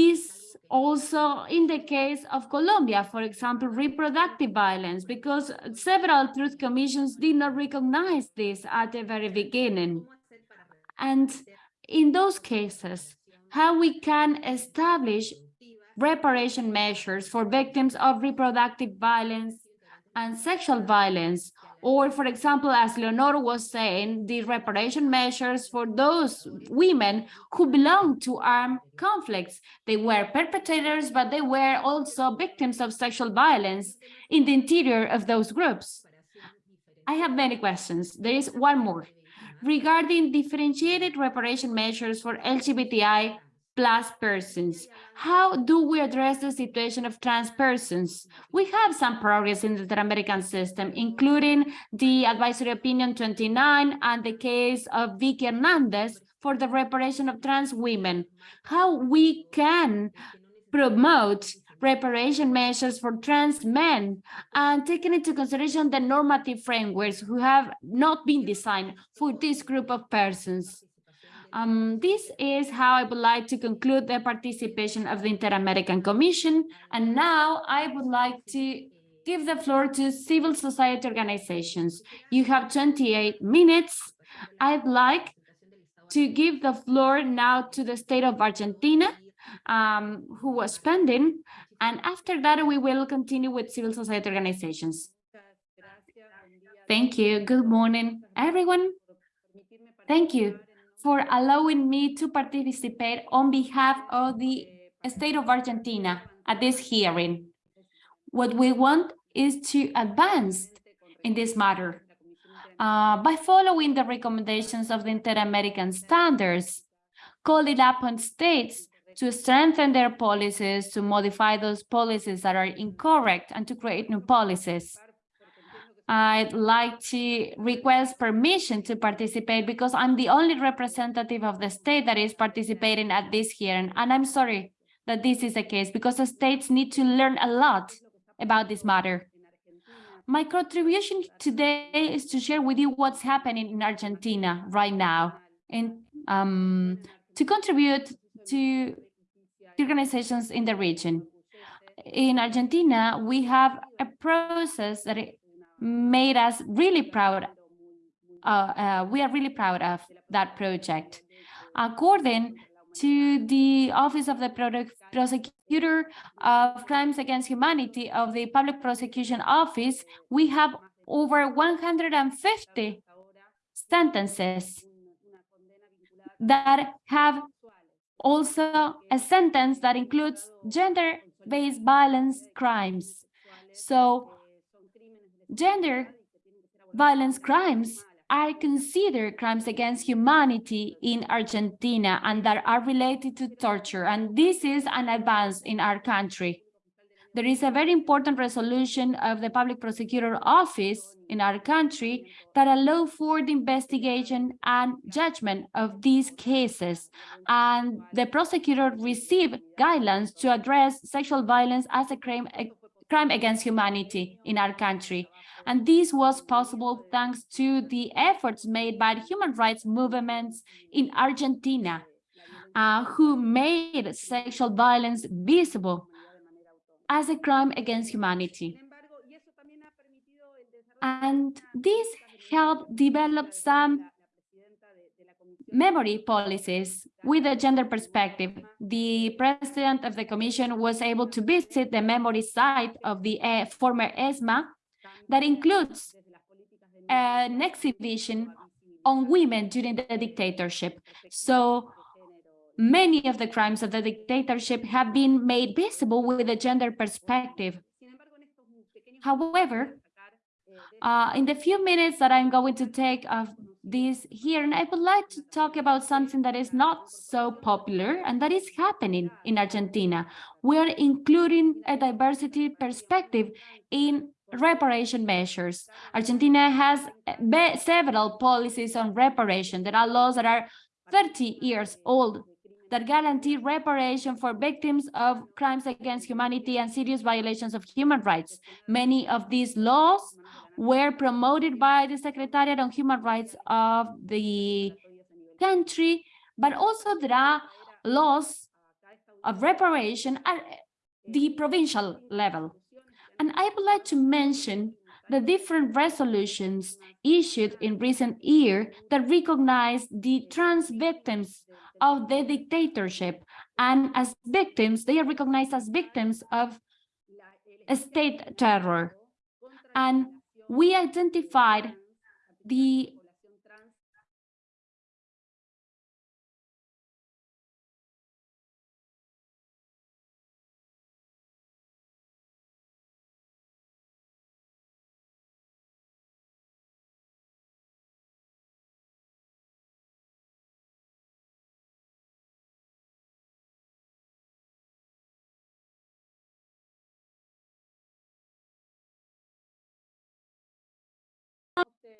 C: this also in the case of Colombia, for example, reproductive violence, because several truth commissions did not recognize this at the very beginning. And in those cases, how we can establish reparation measures for victims of reproductive violence and sexual violence, or for example, as Leonor was saying, the reparation measures for those women who belong to armed conflicts. They were perpetrators, but they were also victims of sexual violence in the interior of those groups. I have many questions. There is one more. Regarding differentiated reparation measures for LGBTI plus persons. How do we address the situation of trans persons? We have some progress in the Inter-American system, including the advisory opinion 29 and the case of Vicky Hernandez for the reparation of trans women. How we can promote reparation measures for trans men and taking into consideration the normative frameworks who have not been designed for this group of persons. Um, this is how I would like to conclude the participation of the Inter-American Commission. And now I would like to give the floor to civil society organizations. You have 28 minutes. I'd like to give the floor now to the state of Argentina, um, who was spending, and after that we will continue with civil society organizations. Thank you. Good morning, everyone. Thank you for allowing me to participate on behalf of the state of Argentina at this hearing. What we want is to advance in this matter uh, by following the recommendations of the Inter-American standards, calling upon states to strengthen their policies, to modify those policies that are incorrect, and to create new policies. I'd like to request permission to participate because I'm the only representative of the state that is participating at this hearing. And I'm sorry that this is the case because the states need to learn a lot about this matter. My contribution today is to share with you what's happening in Argentina right now and um, to contribute to organizations in the region. In Argentina, we have a process that made us really proud. Uh, uh, we are really proud of that project. According to the Office of the Prosecutor of Crimes Against Humanity of the Public Prosecution Office, we have over 150 sentences that have also a sentence that includes gender-based violence crimes. So gender violence crimes are considered crimes against humanity in Argentina and that are related to torture. And this is an advance in our country. There is a very important resolution of the Public Prosecutor Office in our country that allow for the investigation and judgment of these cases. And the prosecutor received guidelines to address sexual violence as a crime, crime against humanity in our country. And this was possible thanks to the efforts made by the human rights movements in Argentina, uh, who made sexual violence visible as a crime against humanity. And this helped develop some memory policies with a gender perspective. The president of the commission was able to visit the memory site of the uh, former ESMA that includes an exhibition on women during the dictatorship. So many of the crimes of the dictatorship have been made visible with a gender perspective. However, uh, in the few minutes that I'm going to take of this here, and I would like to talk about something that is not so popular and that is happening in Argentina. We are including a diversity perspective in reparation measures. Argentina has several policies on reparation. There are laws that are 30 years old that guarantee reparation for victims of crimes against humanity and serious violations of human rights. Many of these laws were promoted by the Secretariat on Human Rights of the country, but also there are laws of reparation at the provincial level. And I would like to mention the different resolutions issued in recent year that recognize the trans victims of the dictatorship. And as victims, they are recognized as victims of state terror. And we identified the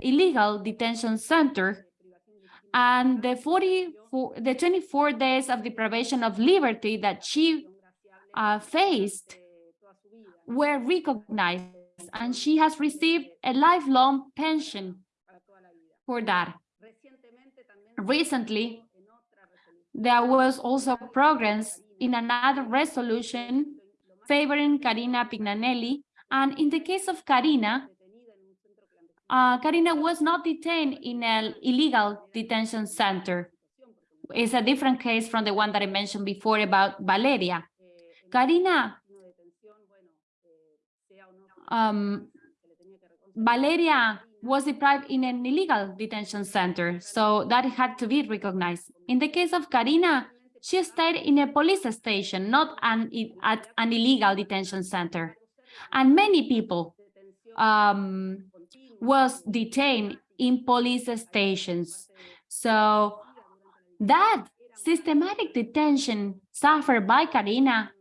C: illegal detention center and the 44 the 24 days of deprivation of liberty that she uh, faced were recognized and she has received a lifelong pension for that. Recently, there was also progress in another resolution favoring Karina Pignanelli. And in the case of Karina, uh, Karina was not detained in an illegal detention center. It's a different case from the one that I mentioned before about Valeria. Karina, um, Valeria was deprived in an illegal detention center, so that had to be recognized. In the case of Karina, she stayed in a police station, not an, at an illegal detention center. And many people um, was detained in police stations. So that systematic detention suffered by Karina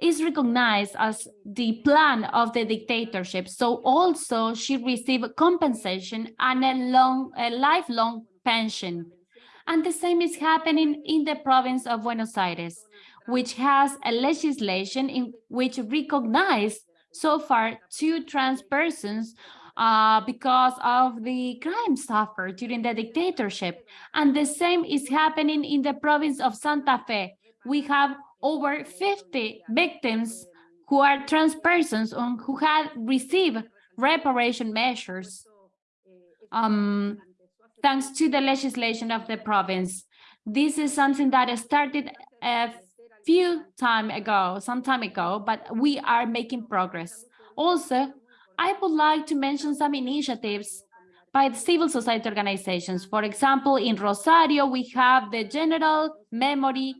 C: is recognized as the plan of the dictatorship. So also she received compensation and a long, a lifelong pension. And the same is happening in the province of Buenos Aires, which has a legislation in which recognized so far two trans persons uh, because of the crime suffered during the dictatorship. And the same is happening in the province of Santa Fe. We have over 50 victims who are trans persons who had received reparation measures um, thanks to the legislation of the province. This is something that started a few time ago, some time ago, but we are making progress. Also, I would like to mention some initiatives by the civil society organizations. For example, in Rosario, we have the General Memory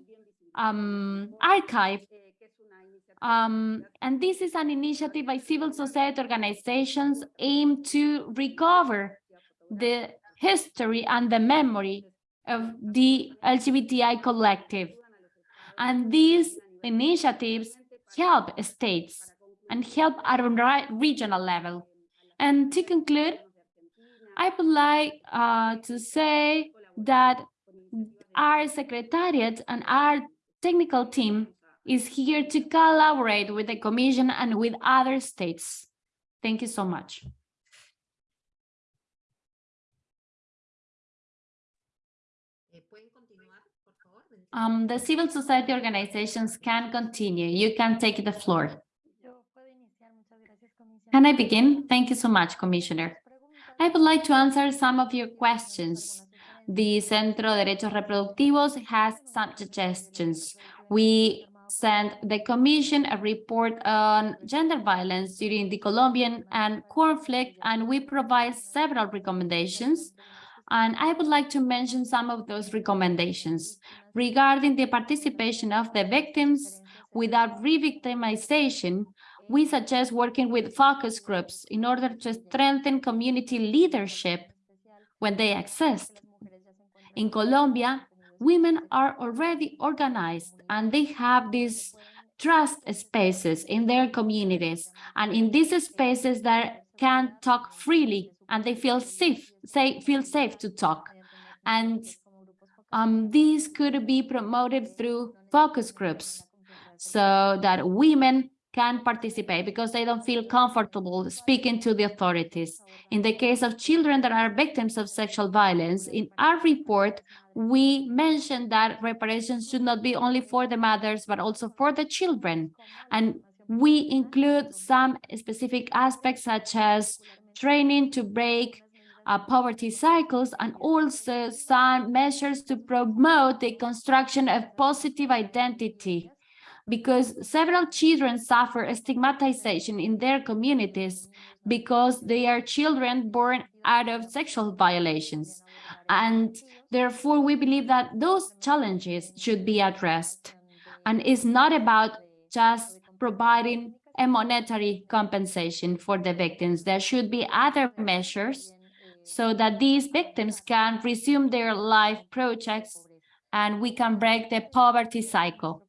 C: um, Archive. Um, and this is an initiative by civil society organizations aimed to recover the history and the memory of the LGBTI collective. And these initiatives help states and help at a regional level. And to conclude, I would like uh, to say that our secretariat and our technical team is here to collaborate with the Commission and with other states. Thank you so much. Um, the civil society organizations can continue. You can take the floor. Can I begin? Thank you so much, Commissioner. I would like to answer some of your questions. The Centro de Derechos Reproductivos has some suggestions. We sent the Commission a report on gender violence during the Colombian and conflict, and we provide several recommendations. And I would like to mention some of those recommendations regarding the participation of the victims without re-victimization we suggest working with focus groups in order to strengthen community leadership when they exist. In Colombia, women are already organized and they have these trust spaces in their communities. And in these spaces, they can talk freely and they feel safe, say, feel safe to talk. And um, these could be promoted through focus groups so that women can participate because they don't feel comfortable speaking to the authorities. In the case of children that are victims of sexual violence, in our report, we mentioned that reparations should not be only for the mothers, but also for the children. And we include some specific aspects such as training to break uh, poverty cycles and also some measures to promote the construction of positive identity because several children suffer stigmatization in their communities because they are children born out of sexual violations. And therefore, we believe that those challenges should be addressed. And it's not about just providing a monetary compensation for the victims. There should be other measures so that these victims can resume their life projects and we can break the poverty cycle.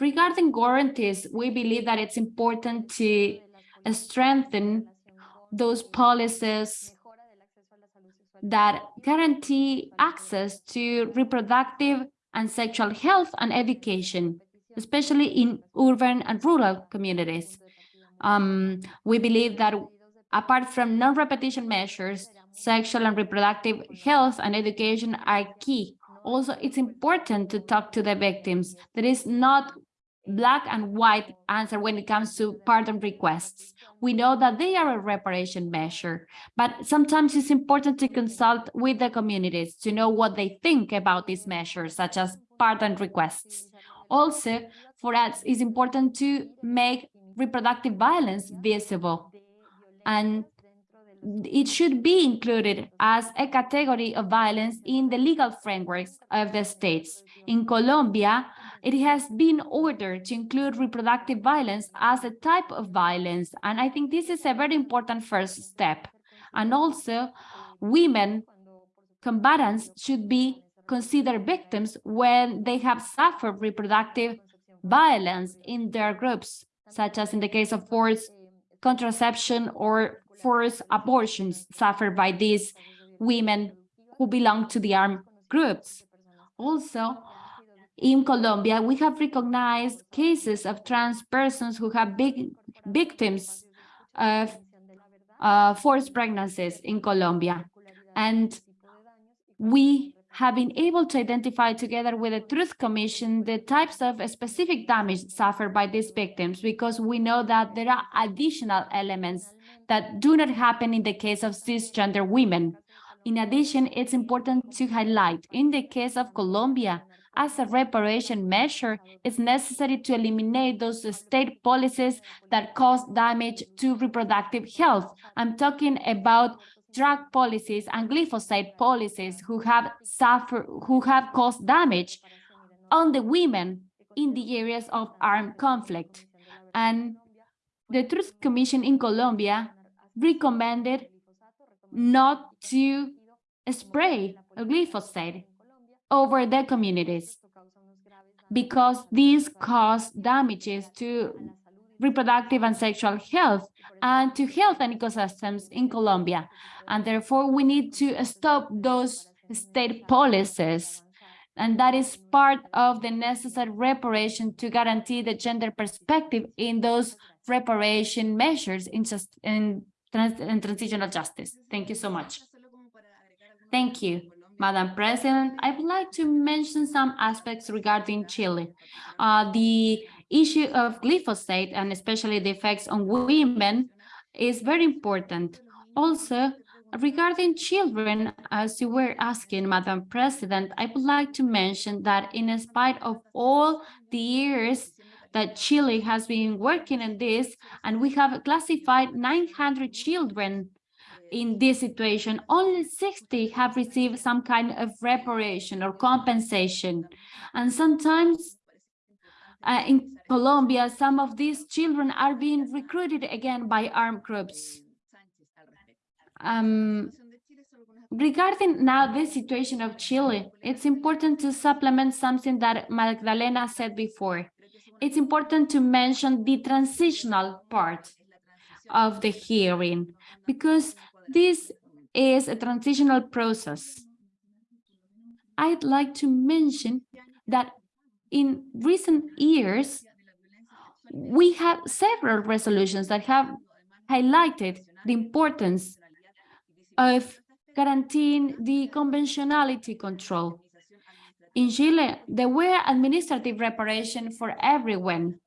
C: Regarding guarantees, we believe that it's important to strengthen those policies that guarantee access to reproductive and sexual health and education, especially in urban and rural communities. Um, we believe that apart from non-repetition measures, sexual and reproductive health and education are key. Also, it's important to talk to the victims. There is not black and white answer when it comes to pardon requests. We know that they are a reparation measure, but sometimes it's important to consult with the communities to know what they think about these measures, such as pardon requests. Also, for us, it's important to make reproductive violence visible. And it should be included as a category of violence in the legal frameworks of the states. In Colombia, it has been ordered to include reproductive violence as a type of violence. And I think this is a very important first step. And also, women combatants should be considered victims when they have suffered reproductive violence in their groups, such as in the case of forced contraception or forced abortions suffered by these women who belong to the armed groups. Also, in Colombia, we have recognized cases of trans persons who have big victims of uh, forced pregnancies in Colombia. And we have been able to identify together with the Truth Commission the types of specific damage suffered by these victims because we know that there are additional elements that do not happen in the case of cisgender women. In addition, it's important to highlight in the case of Colombia, as a reparation measure, it's necessary to eliminate those state policies that cause damage to reproductive health. I'm talking about drug policies and glyphosate policies who have suffered, who have caused damage on the women in the areas of armed conflict. And the Truth Commission in Colombia recommended not to spray glyphosate over the communities because these cause damages to reproductive and sexual health and to health and ecosystems in Colombia. And therefore, we need to stop those state policies. And that is part of the necessary reparation to guarantee the gender perspective in those reparation measures in, just, in, trans, in transitional justice. Thank you so much. Thank you. Madam President, I would like to mention some aspects regarding Chile. Uh, the issue of glyphosate and especially the effects on women is very important. Also, regarding children, as you were asking, Madam President, I would like to mention that in spite of all the years that Chile has been working on this, and we have classified 900 children in this situation, only 60 have received some kind of reparation or compensation. And sometimes uh, in Colombia, some of these children are being recruited again by armed groups. Um, regarding now the situation of Chile, it's important to supplement something that Magdalena said before. It's important to mention the transitional part of the hearing because this is a transitional process. I'd like to mention that in recent years, we have several resolutions that have highlighted the importance of guaranteeing the conventionality control. In Chile, there were administrative reparation for everyone.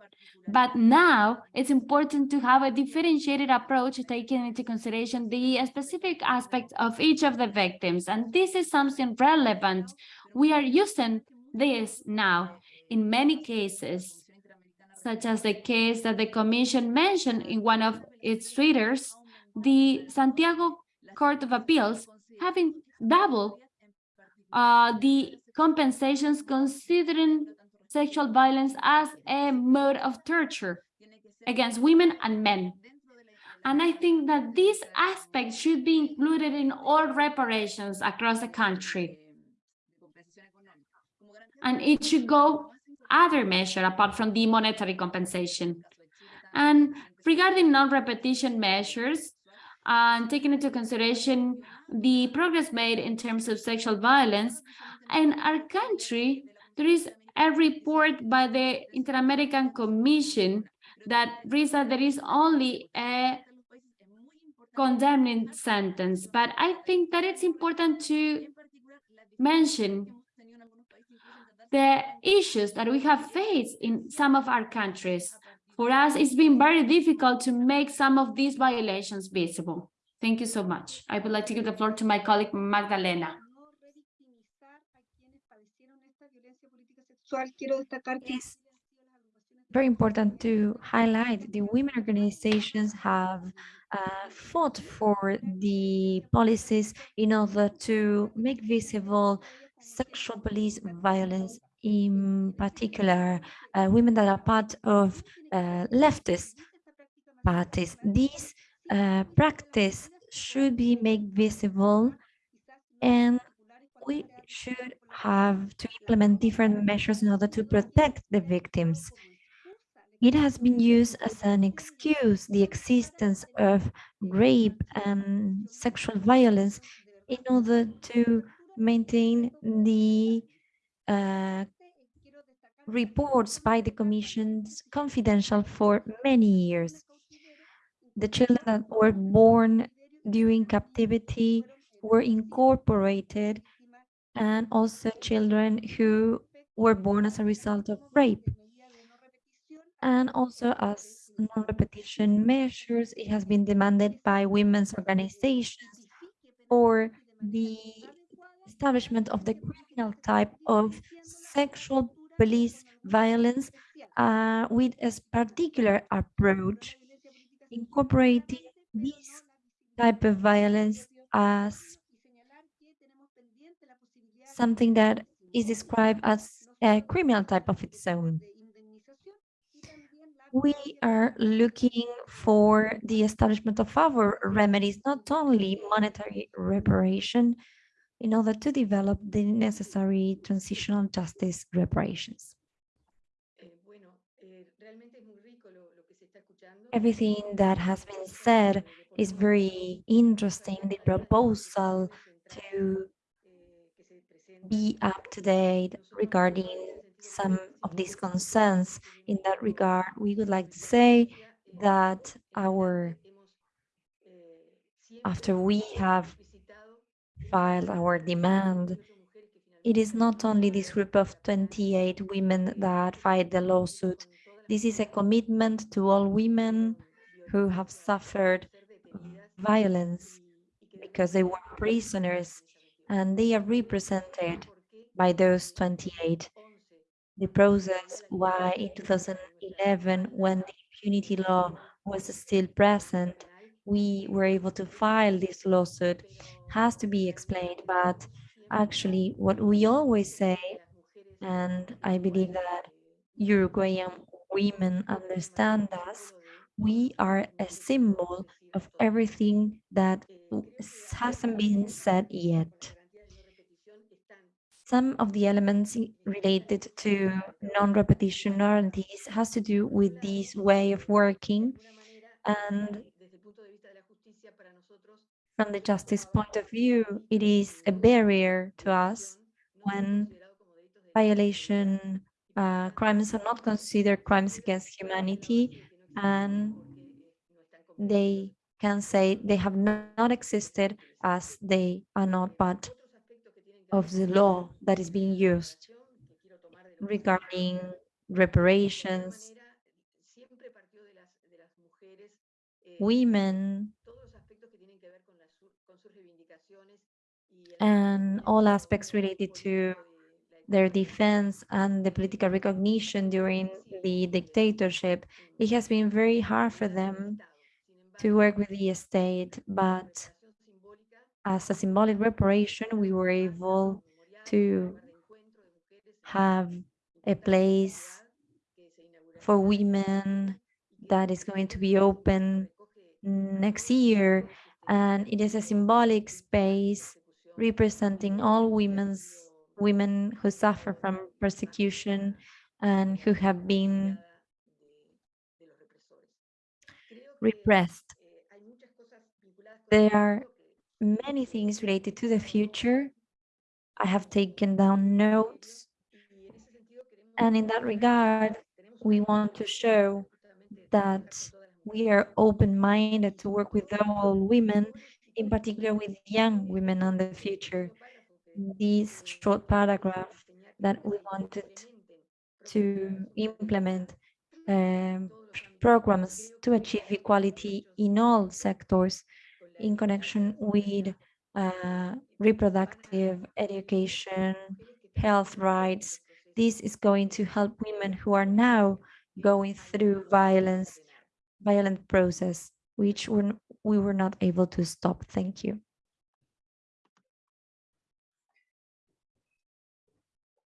C: But now it's important to have a differentiated approach taking into consideration the specific aspects of each of the victims. And this is something relevant. We are using this now in many cases, such as the case that the commission mentioned in one of its tweeters, the Santiago Court of Appeals having double uh, the compensations considering sexual violence as a mode of torture against women and men. And I think that this aspect should be included in all reparations across the country. And it should go other measure apart from the monetary compensation. And regarding non-repetition measures, and taking into consideration the progress made in terms of sexual violence, in our country, there is a report by the Inter-American Commission that reads that there is only a condemning sentence, but I think that it's important to mention the issues that we have faced in some of our countries. For us, it's been very difficult to make some of these violations visible. Thank you so much. I would like to give the floor to my colleague Magdalena.
D: It's very important to highlight the women organizations have uh, fought for the policies in order to make visible sexual police violence, in particular, uh, women that are part of uh, leftist parties. This uh, practice should be made visible and we should have to implement different measures in order to protect the victims. It has been used as an excuse, the existence of rape and sexual violence in order to maintain the uh, reports by the commissions confidential for many years. The children that were born during captivity were incorporated and also children who were born as a result of rape. And also as non-repetition measures, it has been demanded by women's organizations for the establishment of the criminal type of sexual police violence uh, with a particular approach, incorporating this type of violence as something that is described as a criminal type of its own. We are looking for the establishment of our remedies, not only monetary reparation, in order to develop the necessary transitional justice reparations. Everything that has been said is very interesting. The proposal to be up to date regarding some of these concerns. In that regard, we would like to say that our after we have filed our demand, it is not only this group of 28 women that filed the lawsuit. This is a commitment to all women who have suffered violence because they were prisoners and they are represented by those 28. The process why in 2011, when the impunity law was still present, we were able to file this lawsuit has to be explained, but actually what we always say, and I believe that Uruguayan women understand us, we are a symbol of everything that hasn't been said yet. Some of the elements related to non-repetition guarantees has to do with this way of working and from the justice point of view, it is a barrier to us when violation uh, crimes are not considered crimes against humanity and they can say they have not existed as they are not part of the law that is being used. regarding reparations, women, and all aspects related to their defense and the political recognition during the dictatorship, it has been very hard for them to work with the state, but as a symbolic reparation, we were able to have a place for women that is going to be open next year. And it is a symbolic space representing all women's women who suffer from persecution and who have been repressed. There are many things related to the future. I have taken down notes. And in that regard, we want to show that we are open-minded to work with all women, in particular with young women on the future. This short paragraph that we wanted to implement um, programs to achieve equality in all sectors in connection with uh, reproductive education, health rights. This is going to help women who are now going through violence, violent process, which we're, we were not able to stop. Thank you.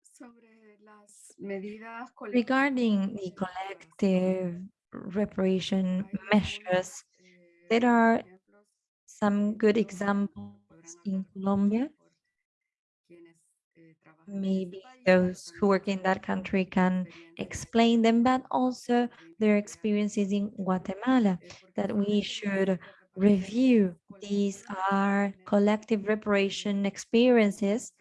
G: Sobre las medidas
D: Regarding the collective reparation measures, there are some good examples in Colombia. Maybe those who work in that country can explain them, but also their experiences in Guatemala that we should review. These are collective reparation experiences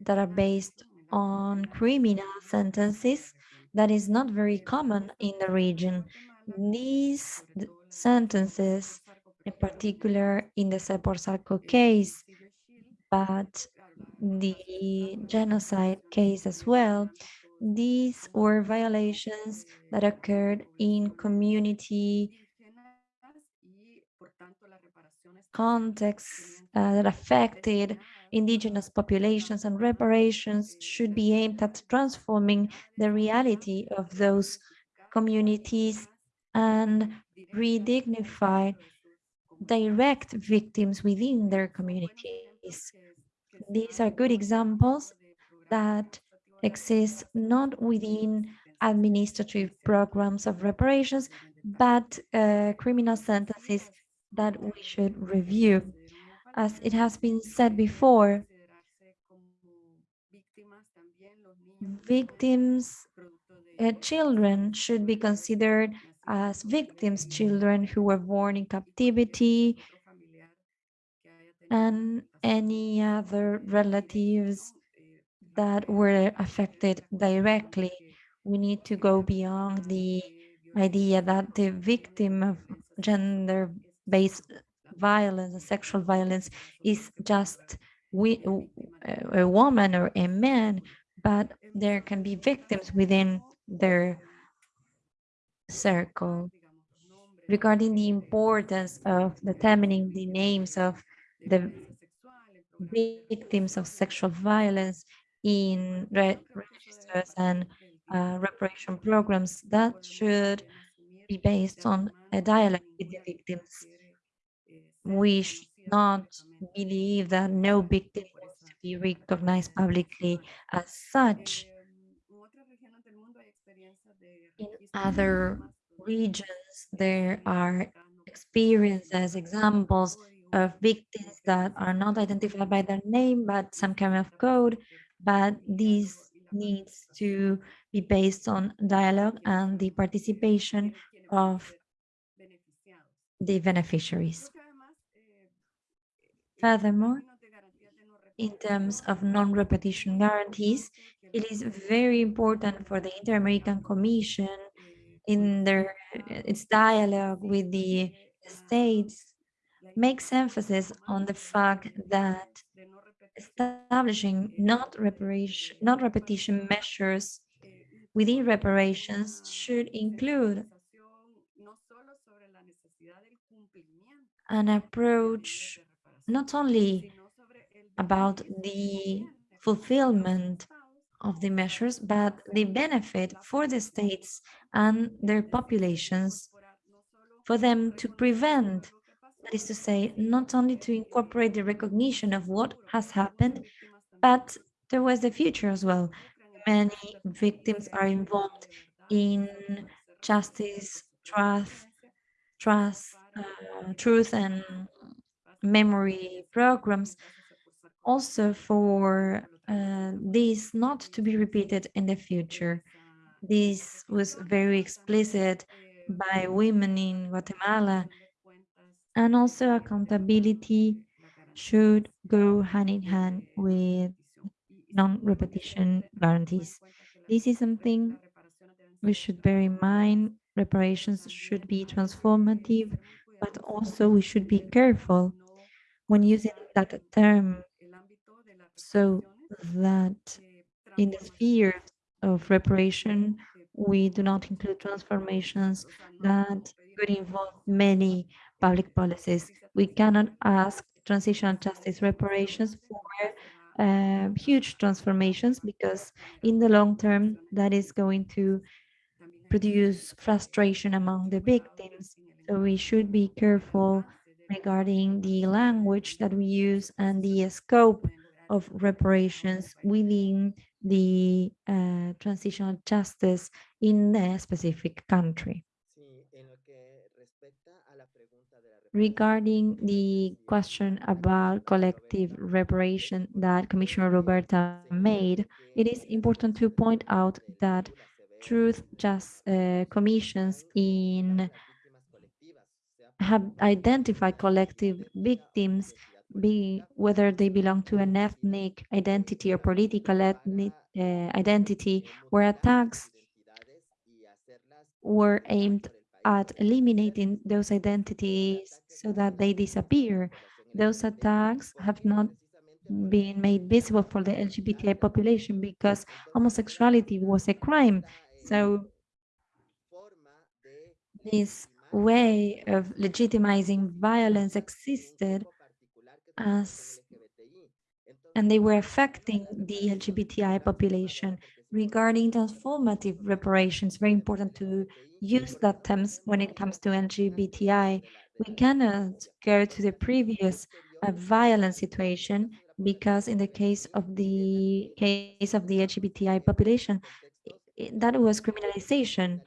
D: that are based on criminal sentences that is not very common in the region. These sentences, in particular in the Sepur Zarco case, but the genocide case as well, these were violations that occurred in community contexts uh, that affected indigenous populations and reparations should be aimed at transforming the reality of those communities and redignify direct victims within their communities. These are good examples that exist not within administrative programs of reparations, but uh, criminal sentences that we should review. As it has been said before, victims, uh, children should be considered as victims, children who were born in captivity, and any other relatives that were affected directly. We need to go beyond the idea that the victim of gender-based violence and sexual violence is just we, a woman or a man, but there can be victims within their circle. Regarding the importance of determining the names of the victims of sexual violence in re registers and uh, reparation programs that should be based on a dialogue with the victims. We should not believe that no victim wants to be recognized publicly as such. In other regions, there are experiences, examples of victims that are not identified by their name, but some kind of code, but this needs to be based on dialogue and the participation of the beneficiaries. Furthermore, in terms of non-repetition guarantees, it is very important for the Inter-American Commission in their its dialogue with the states makes emphasis on the fact that establishing not reparation, not repetition measures within reparations should include an approach not only about the fulfillment of the measures, but the benefit for the states and their populations for them to prevent, that is to say, not only to incorporate the recognition of what has happened, but there was the future as well. Many victims are involved in justice, trust, trust, uh, truth and memory programs also for uh, this not to be repeated in the future. This was very explicit by women in Guatemala and also accountability should go hand in hand with non-repetition guarantees. This is something we should bear in mind. Reparations should be transformative, but also we should be careful when using that term so that in the sphere of reparation, we do not include transformations that could involve many public policies. We cannot ask transitional justice reparations for uh, huge transformations because in the long term, that is going to produce frustration among the victims. So we should be careful regarding the language that we use and the scope of reparations within the uh, transitional justice in a specific country. Regarding the question about collective reparation that Commissioner Roberta made, it is important to point out that truth just uh, commissions in have identified collective victims be whether they belong to an ethnic identity or political ethnic uh, identity where attacks were aimed at eliminating those identities so that they disappear. Those attacks have not been made visible for the LGBTI population because homosexuality was a crime. So this way of legitimizing violence existed as and they were affecting the LGBTI population. Regarding transformative reparations, very important to use that terms when it comes to LGBTI. We cannot go to the previous uh, violent situation because in the case of the case of the LGBTI population, that was criminalization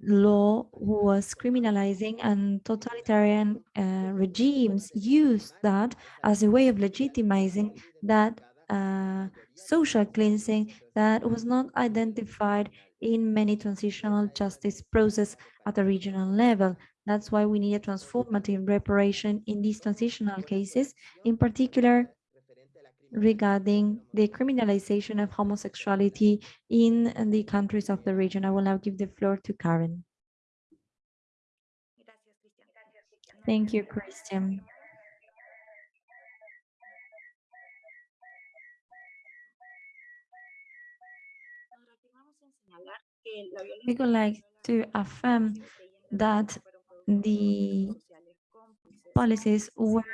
D: law who was criminalizing and totalitarian uh, regimes used that as a way of legitimizing that uh, social cleansing that was not identified in many transitional justice process at a regional level. That's why we need a transformative reparation in these transitional cases, in particular regarding the criminalization of homosexuality in the countries of the region. I will now give the floor to Karen. Thank you, Christian. We would like to affirm that the policies were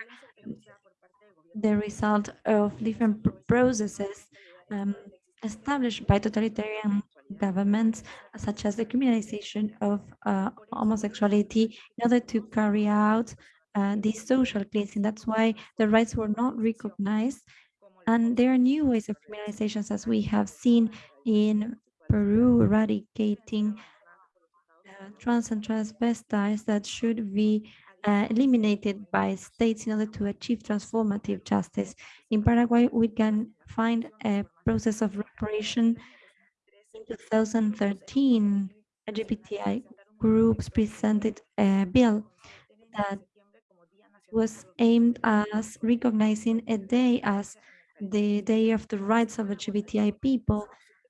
D: the result of different processes um, established by totalitarian governments, such as the criminalization of uh, homosexuality, in order to carry out uh, this social cleansing. That's why the rights were not recognized. And there are new ways of criminalizations, as we have seen in Peru, eradicating uh, trans and transvestites that should be uh, eliminated by states in order to achieve transformative justice. In Paraguay, we can find a process of reparation. In 2013, LGBTI groups presented a bill that was aimed as recognizing a day as the Day of the Rights of LGBTI people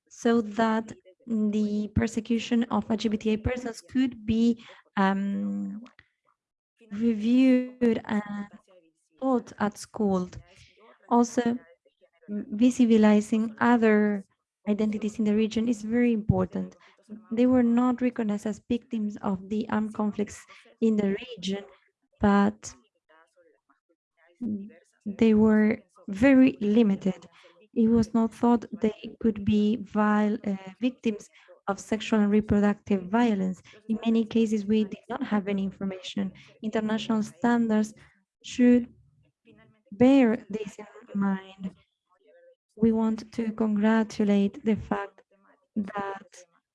D: so that the persecution of LGBTI persons could be um, reviewed and taught at school. Also, visibilizing other identities in the region is very important. They were not recognized as victims of the armed conflicts in the region, but they were very limited. It was not thought they could be viol- uh, victims of sexual and reproductive violence. In many cases, we did not have any information. International standards should bear this in mind. We want to congratulate the fact that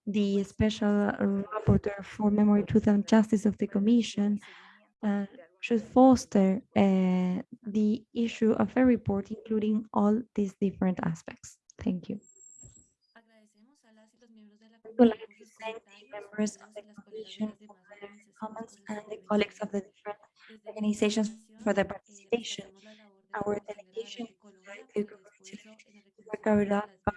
D: the special rapporteur for memory, truth and justice of the commission uh, should foster uh, the issue of a report, including all these different aspects. Thank you. Would like to thank the members of the commission for their comments and the colleagues of the different organizations for their participation. Our delegation would like to congratulate the work carried out by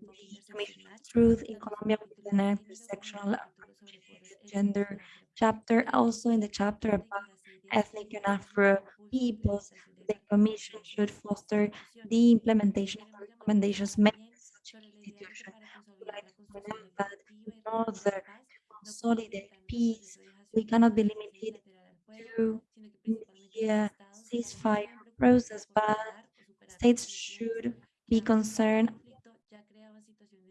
D: the Commission on Truth in Colombia with the intersectional gender chapter, also in the chapter about ethnic and Afro peoples. The Commission should foster the implementation of the recommendations made by such an institution. We would like to that in order to consolidate peace, we cannot be limited to the ceasefire process, but states should be concerned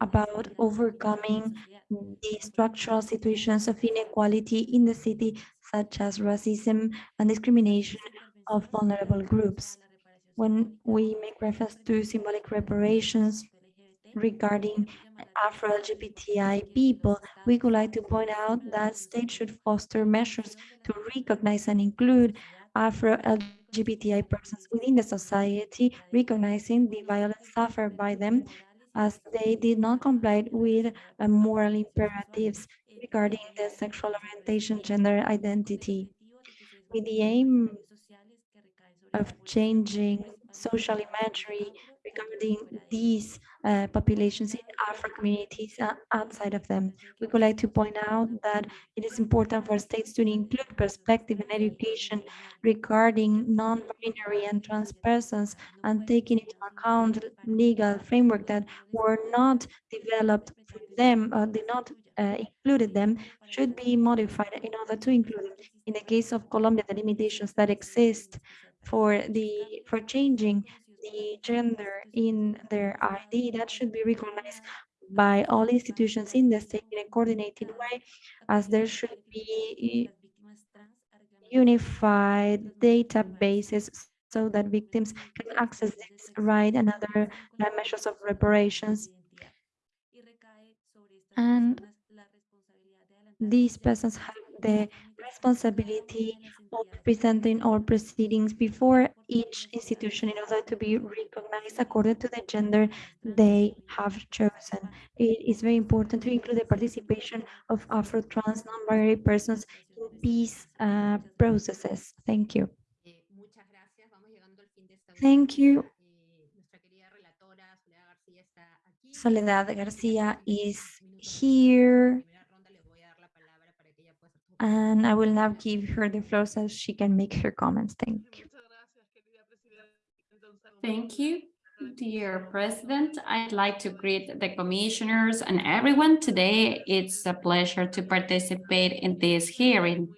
D: about overcoming the structural situations of inequality in the city, such as racism and discrimination of vulnerable groups. When we make reference to symbolic reparations regarding Afro-LGBTI people, we would like to point out that states should foster measures to recognize and include Afro-LGBTI persons within the society, recognizing the violence suffered by them as they did not comply with moral imperatives regarding their sexual orientation, gender identity. With the aim of changing social imagery regarding these uh, populations in Afro communities uh, outside of them. We would like to point out that it is important for states to include perspective and education regarding non-binary and trans persons and taking into account legal framework that were not developed for them or did not uh, included them should be modified in order to include them. In the case of Colombia, the limitations that exist for the for changing the gender in their ID that should be recognized by all institutions in the state in a coordinated way as there should be unified databases so that victims can access this right and other measures of reparations. And these persons have the responsibility of presenting all proceedings before each institution in order to be recognized according to the gender they have chosen. It is very important to include the participation of Afro, trans, non-binary persons in peace uh, processes. Thank you. Thank you.
A: Soledad
D: Garcia is here. And I will now give her the floor so she can make her comments. Thank you.
C: Thank you, dear President. I'd like to greet the commissioners and everyone today. It's a pleasure to participate in this hearing.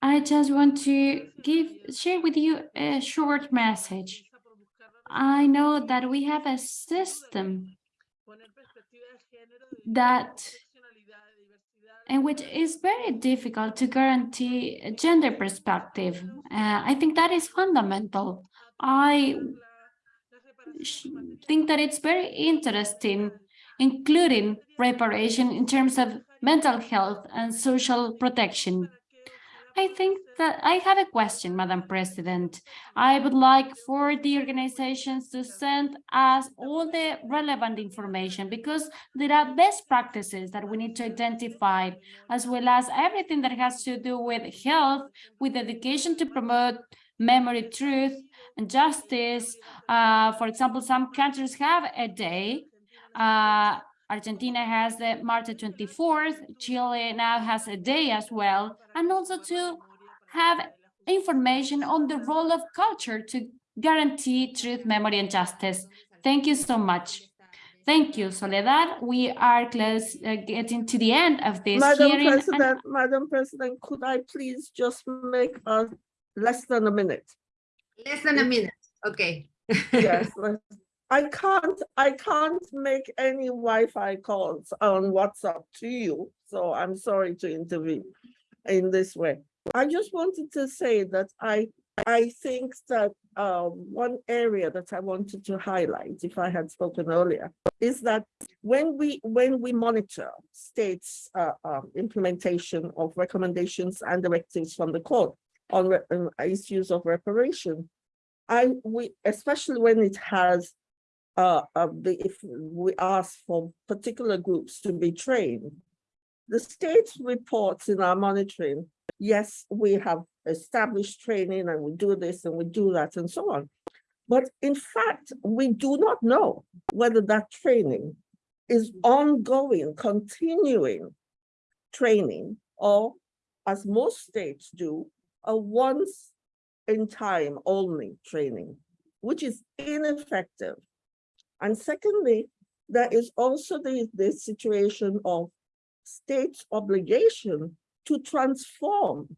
C: I just want to give, share with you a short message. I know that we have a system that in which it's very difficult to guarantee a gender perspective. Uh, I think that is fundamental. I think that it's very interesting, including reparation in terms of mental health and social protection. I think that I have a question, Madam President. I would like for the organizations to send us all the relevant information because there are best practices that we need to identify, as well as everything that has to do with health, with education to promote memory, truth, and justice. Uh, for example, some countries have a day. Uh, Argentina has the March 24th, Chile now has a day as well, and also to have information on the role of culture to guarantee truth, memory, and justice. Thank you so much. Thank you, Soledad. We are close, uh, getting to the end of this
E: Madam
C: hearing. and-
E: President, Madam President, could I please just make a less than a minute?
A: Less than a minute, okay.
E: Yes, <laughs> but I can't, I can't make any Wi-Fi calls on WhatsApp to you, so I'm sorry to intervene in this way. I just wanted to say that I, I think that uh, one area that I wanted to highlight, if I had spoken earlier, is that when we, when we monitor states' uh, uh, implementation of recommendations and directives from the court on um, issues of reparation, I, we, especially when it has, uh, uh, if we ask for particular groups to be trained, the state reports in our monitoring, yes, we have established training and we do this and we do that and so on. But in fact, we do not know whether that training is ongoing, continuing training, or as most states do, a once in time only training, which is ineffective. And secondly, there is also the, the situation of state's obligation to transform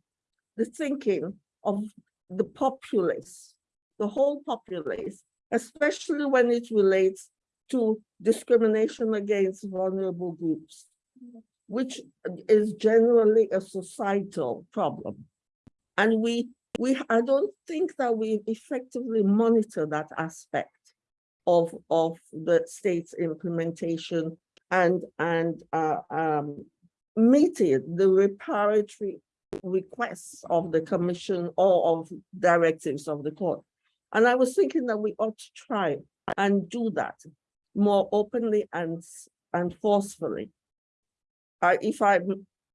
E: the thinking of the populace, the whole populace, especially when it relates to discrimination against vulnerable groups, which is generally a societal problem. And we, we, I don't think that we effectively monitor that aspect of, of the state's implementation and, and uh, um, meeting the reparatory requests of the commission or of directives of the court. And I was thinking that we ought to try and do that more openly and, and forcefully. I, if I,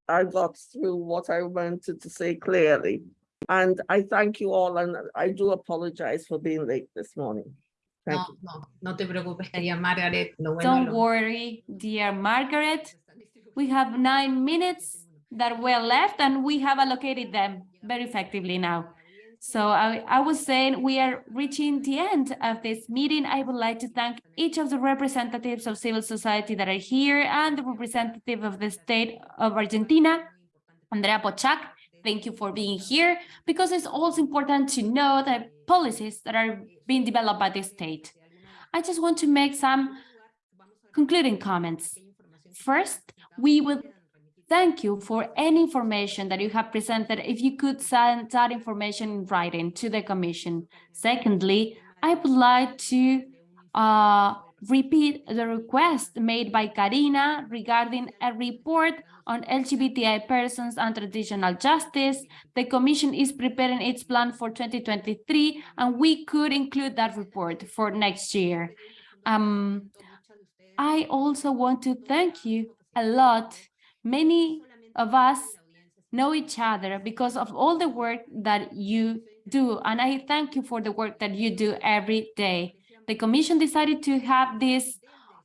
E: I got through what I wanted to say clearly. And I thank you all and I do apologize for being late this morning.
A: No, no, no te preocupes, querida Margaret. Lo bueno,
C: Don't
A: lo-
C: worry, dear Margaret. We have nine minutes that were left and we have allocated them very effectively now. So I, I was saying we are reaching the end of this meeting. I would like to thank each of the representatives of civil society that are here and the representative of the state of Argentina, Andrea Pochak. Thank you for being here because it's also important to know the policies that are being developed by the state. I just want to make some concluding comments. First, we would thank you for any information that you have presented. If you could send that information in writing to the commission. Secondly, I would like to uh, repeat the request made by Karina regarding a report on LGBTI persons and transitional justice. The commission is preparing its plan for 2023, and we could include that report for next year. Um, I also want to thank you a lot. Many of us know each other because of all the work that you do, and I thank you for the work that you do every day. The commission decided to have this,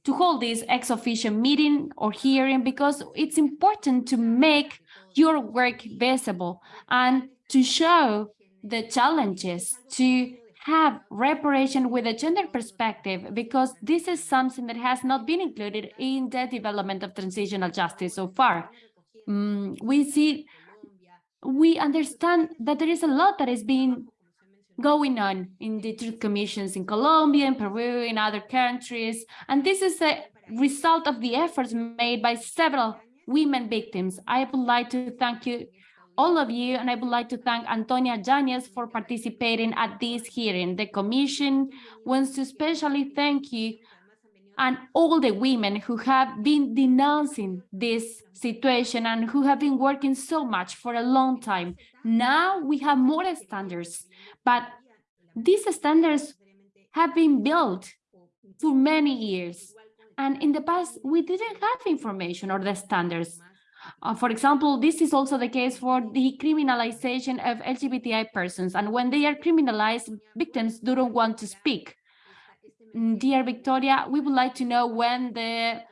C: to hold this ex officio meeting or hearing because it's important to make your work visible and to show the challenges to have reparation with a gender perspective because this is something that has not been included in the development of transitional justice so far. Mm, we see, we understand that there is a lot that is being going on in the truth commissions in Colombia, in Peru, in other countries, and this is a result of the efforts made by several women victims. I would like to thank you all of you, and I would like to thank Antonia Yanez for participating at this hearing. The Commission wants to especially thank you and all the women who have been denouncing this situation and who have been working so much for a long time. Now we have more standards, but these standards have been built for many years. And in the past, we didn't have information or the standards. Uh, for example, this is also the case for the criminalization of LGBTI persons. And when they are criminalized, victims don't want to speak. Dear Victoria, we would like to know when the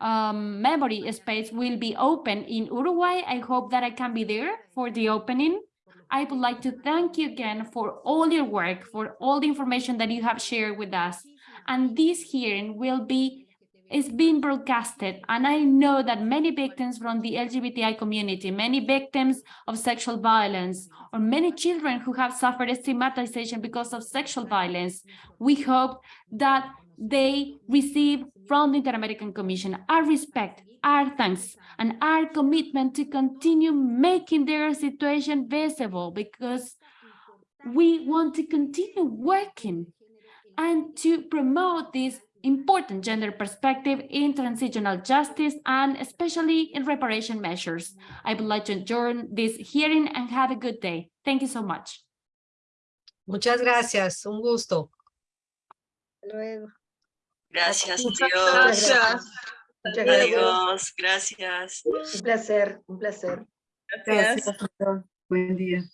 C: um, memory space will be open in Uruguay. I hope that I can be there for the opening. I would like to thank you again for all your work, for all the information that you have shared with us. And this hearing will be is being broadcasted and I know that many victims from the LGBTI community, many victims of sexual violence, or many children who have suffered stigmatization because of sexual violence, we hope that they receive from the Inter-American Commission our respect, our thanks, and our commitment to continue making their situation visible because we want to continue working and to promote this important gender perspective in transitional justice and especially in reparation measures. I would like to adjourn this hearing and have a good day. Thank you so much.
H: Muchas gracias, un gusto.
I: Luego.
J: Gracias,
I: Muchas
J: adiós.
I: gracias. Muchas gracias.
J: Adiós, gracias.
I: Un placer, un placer.
G: Gracias. Buen día.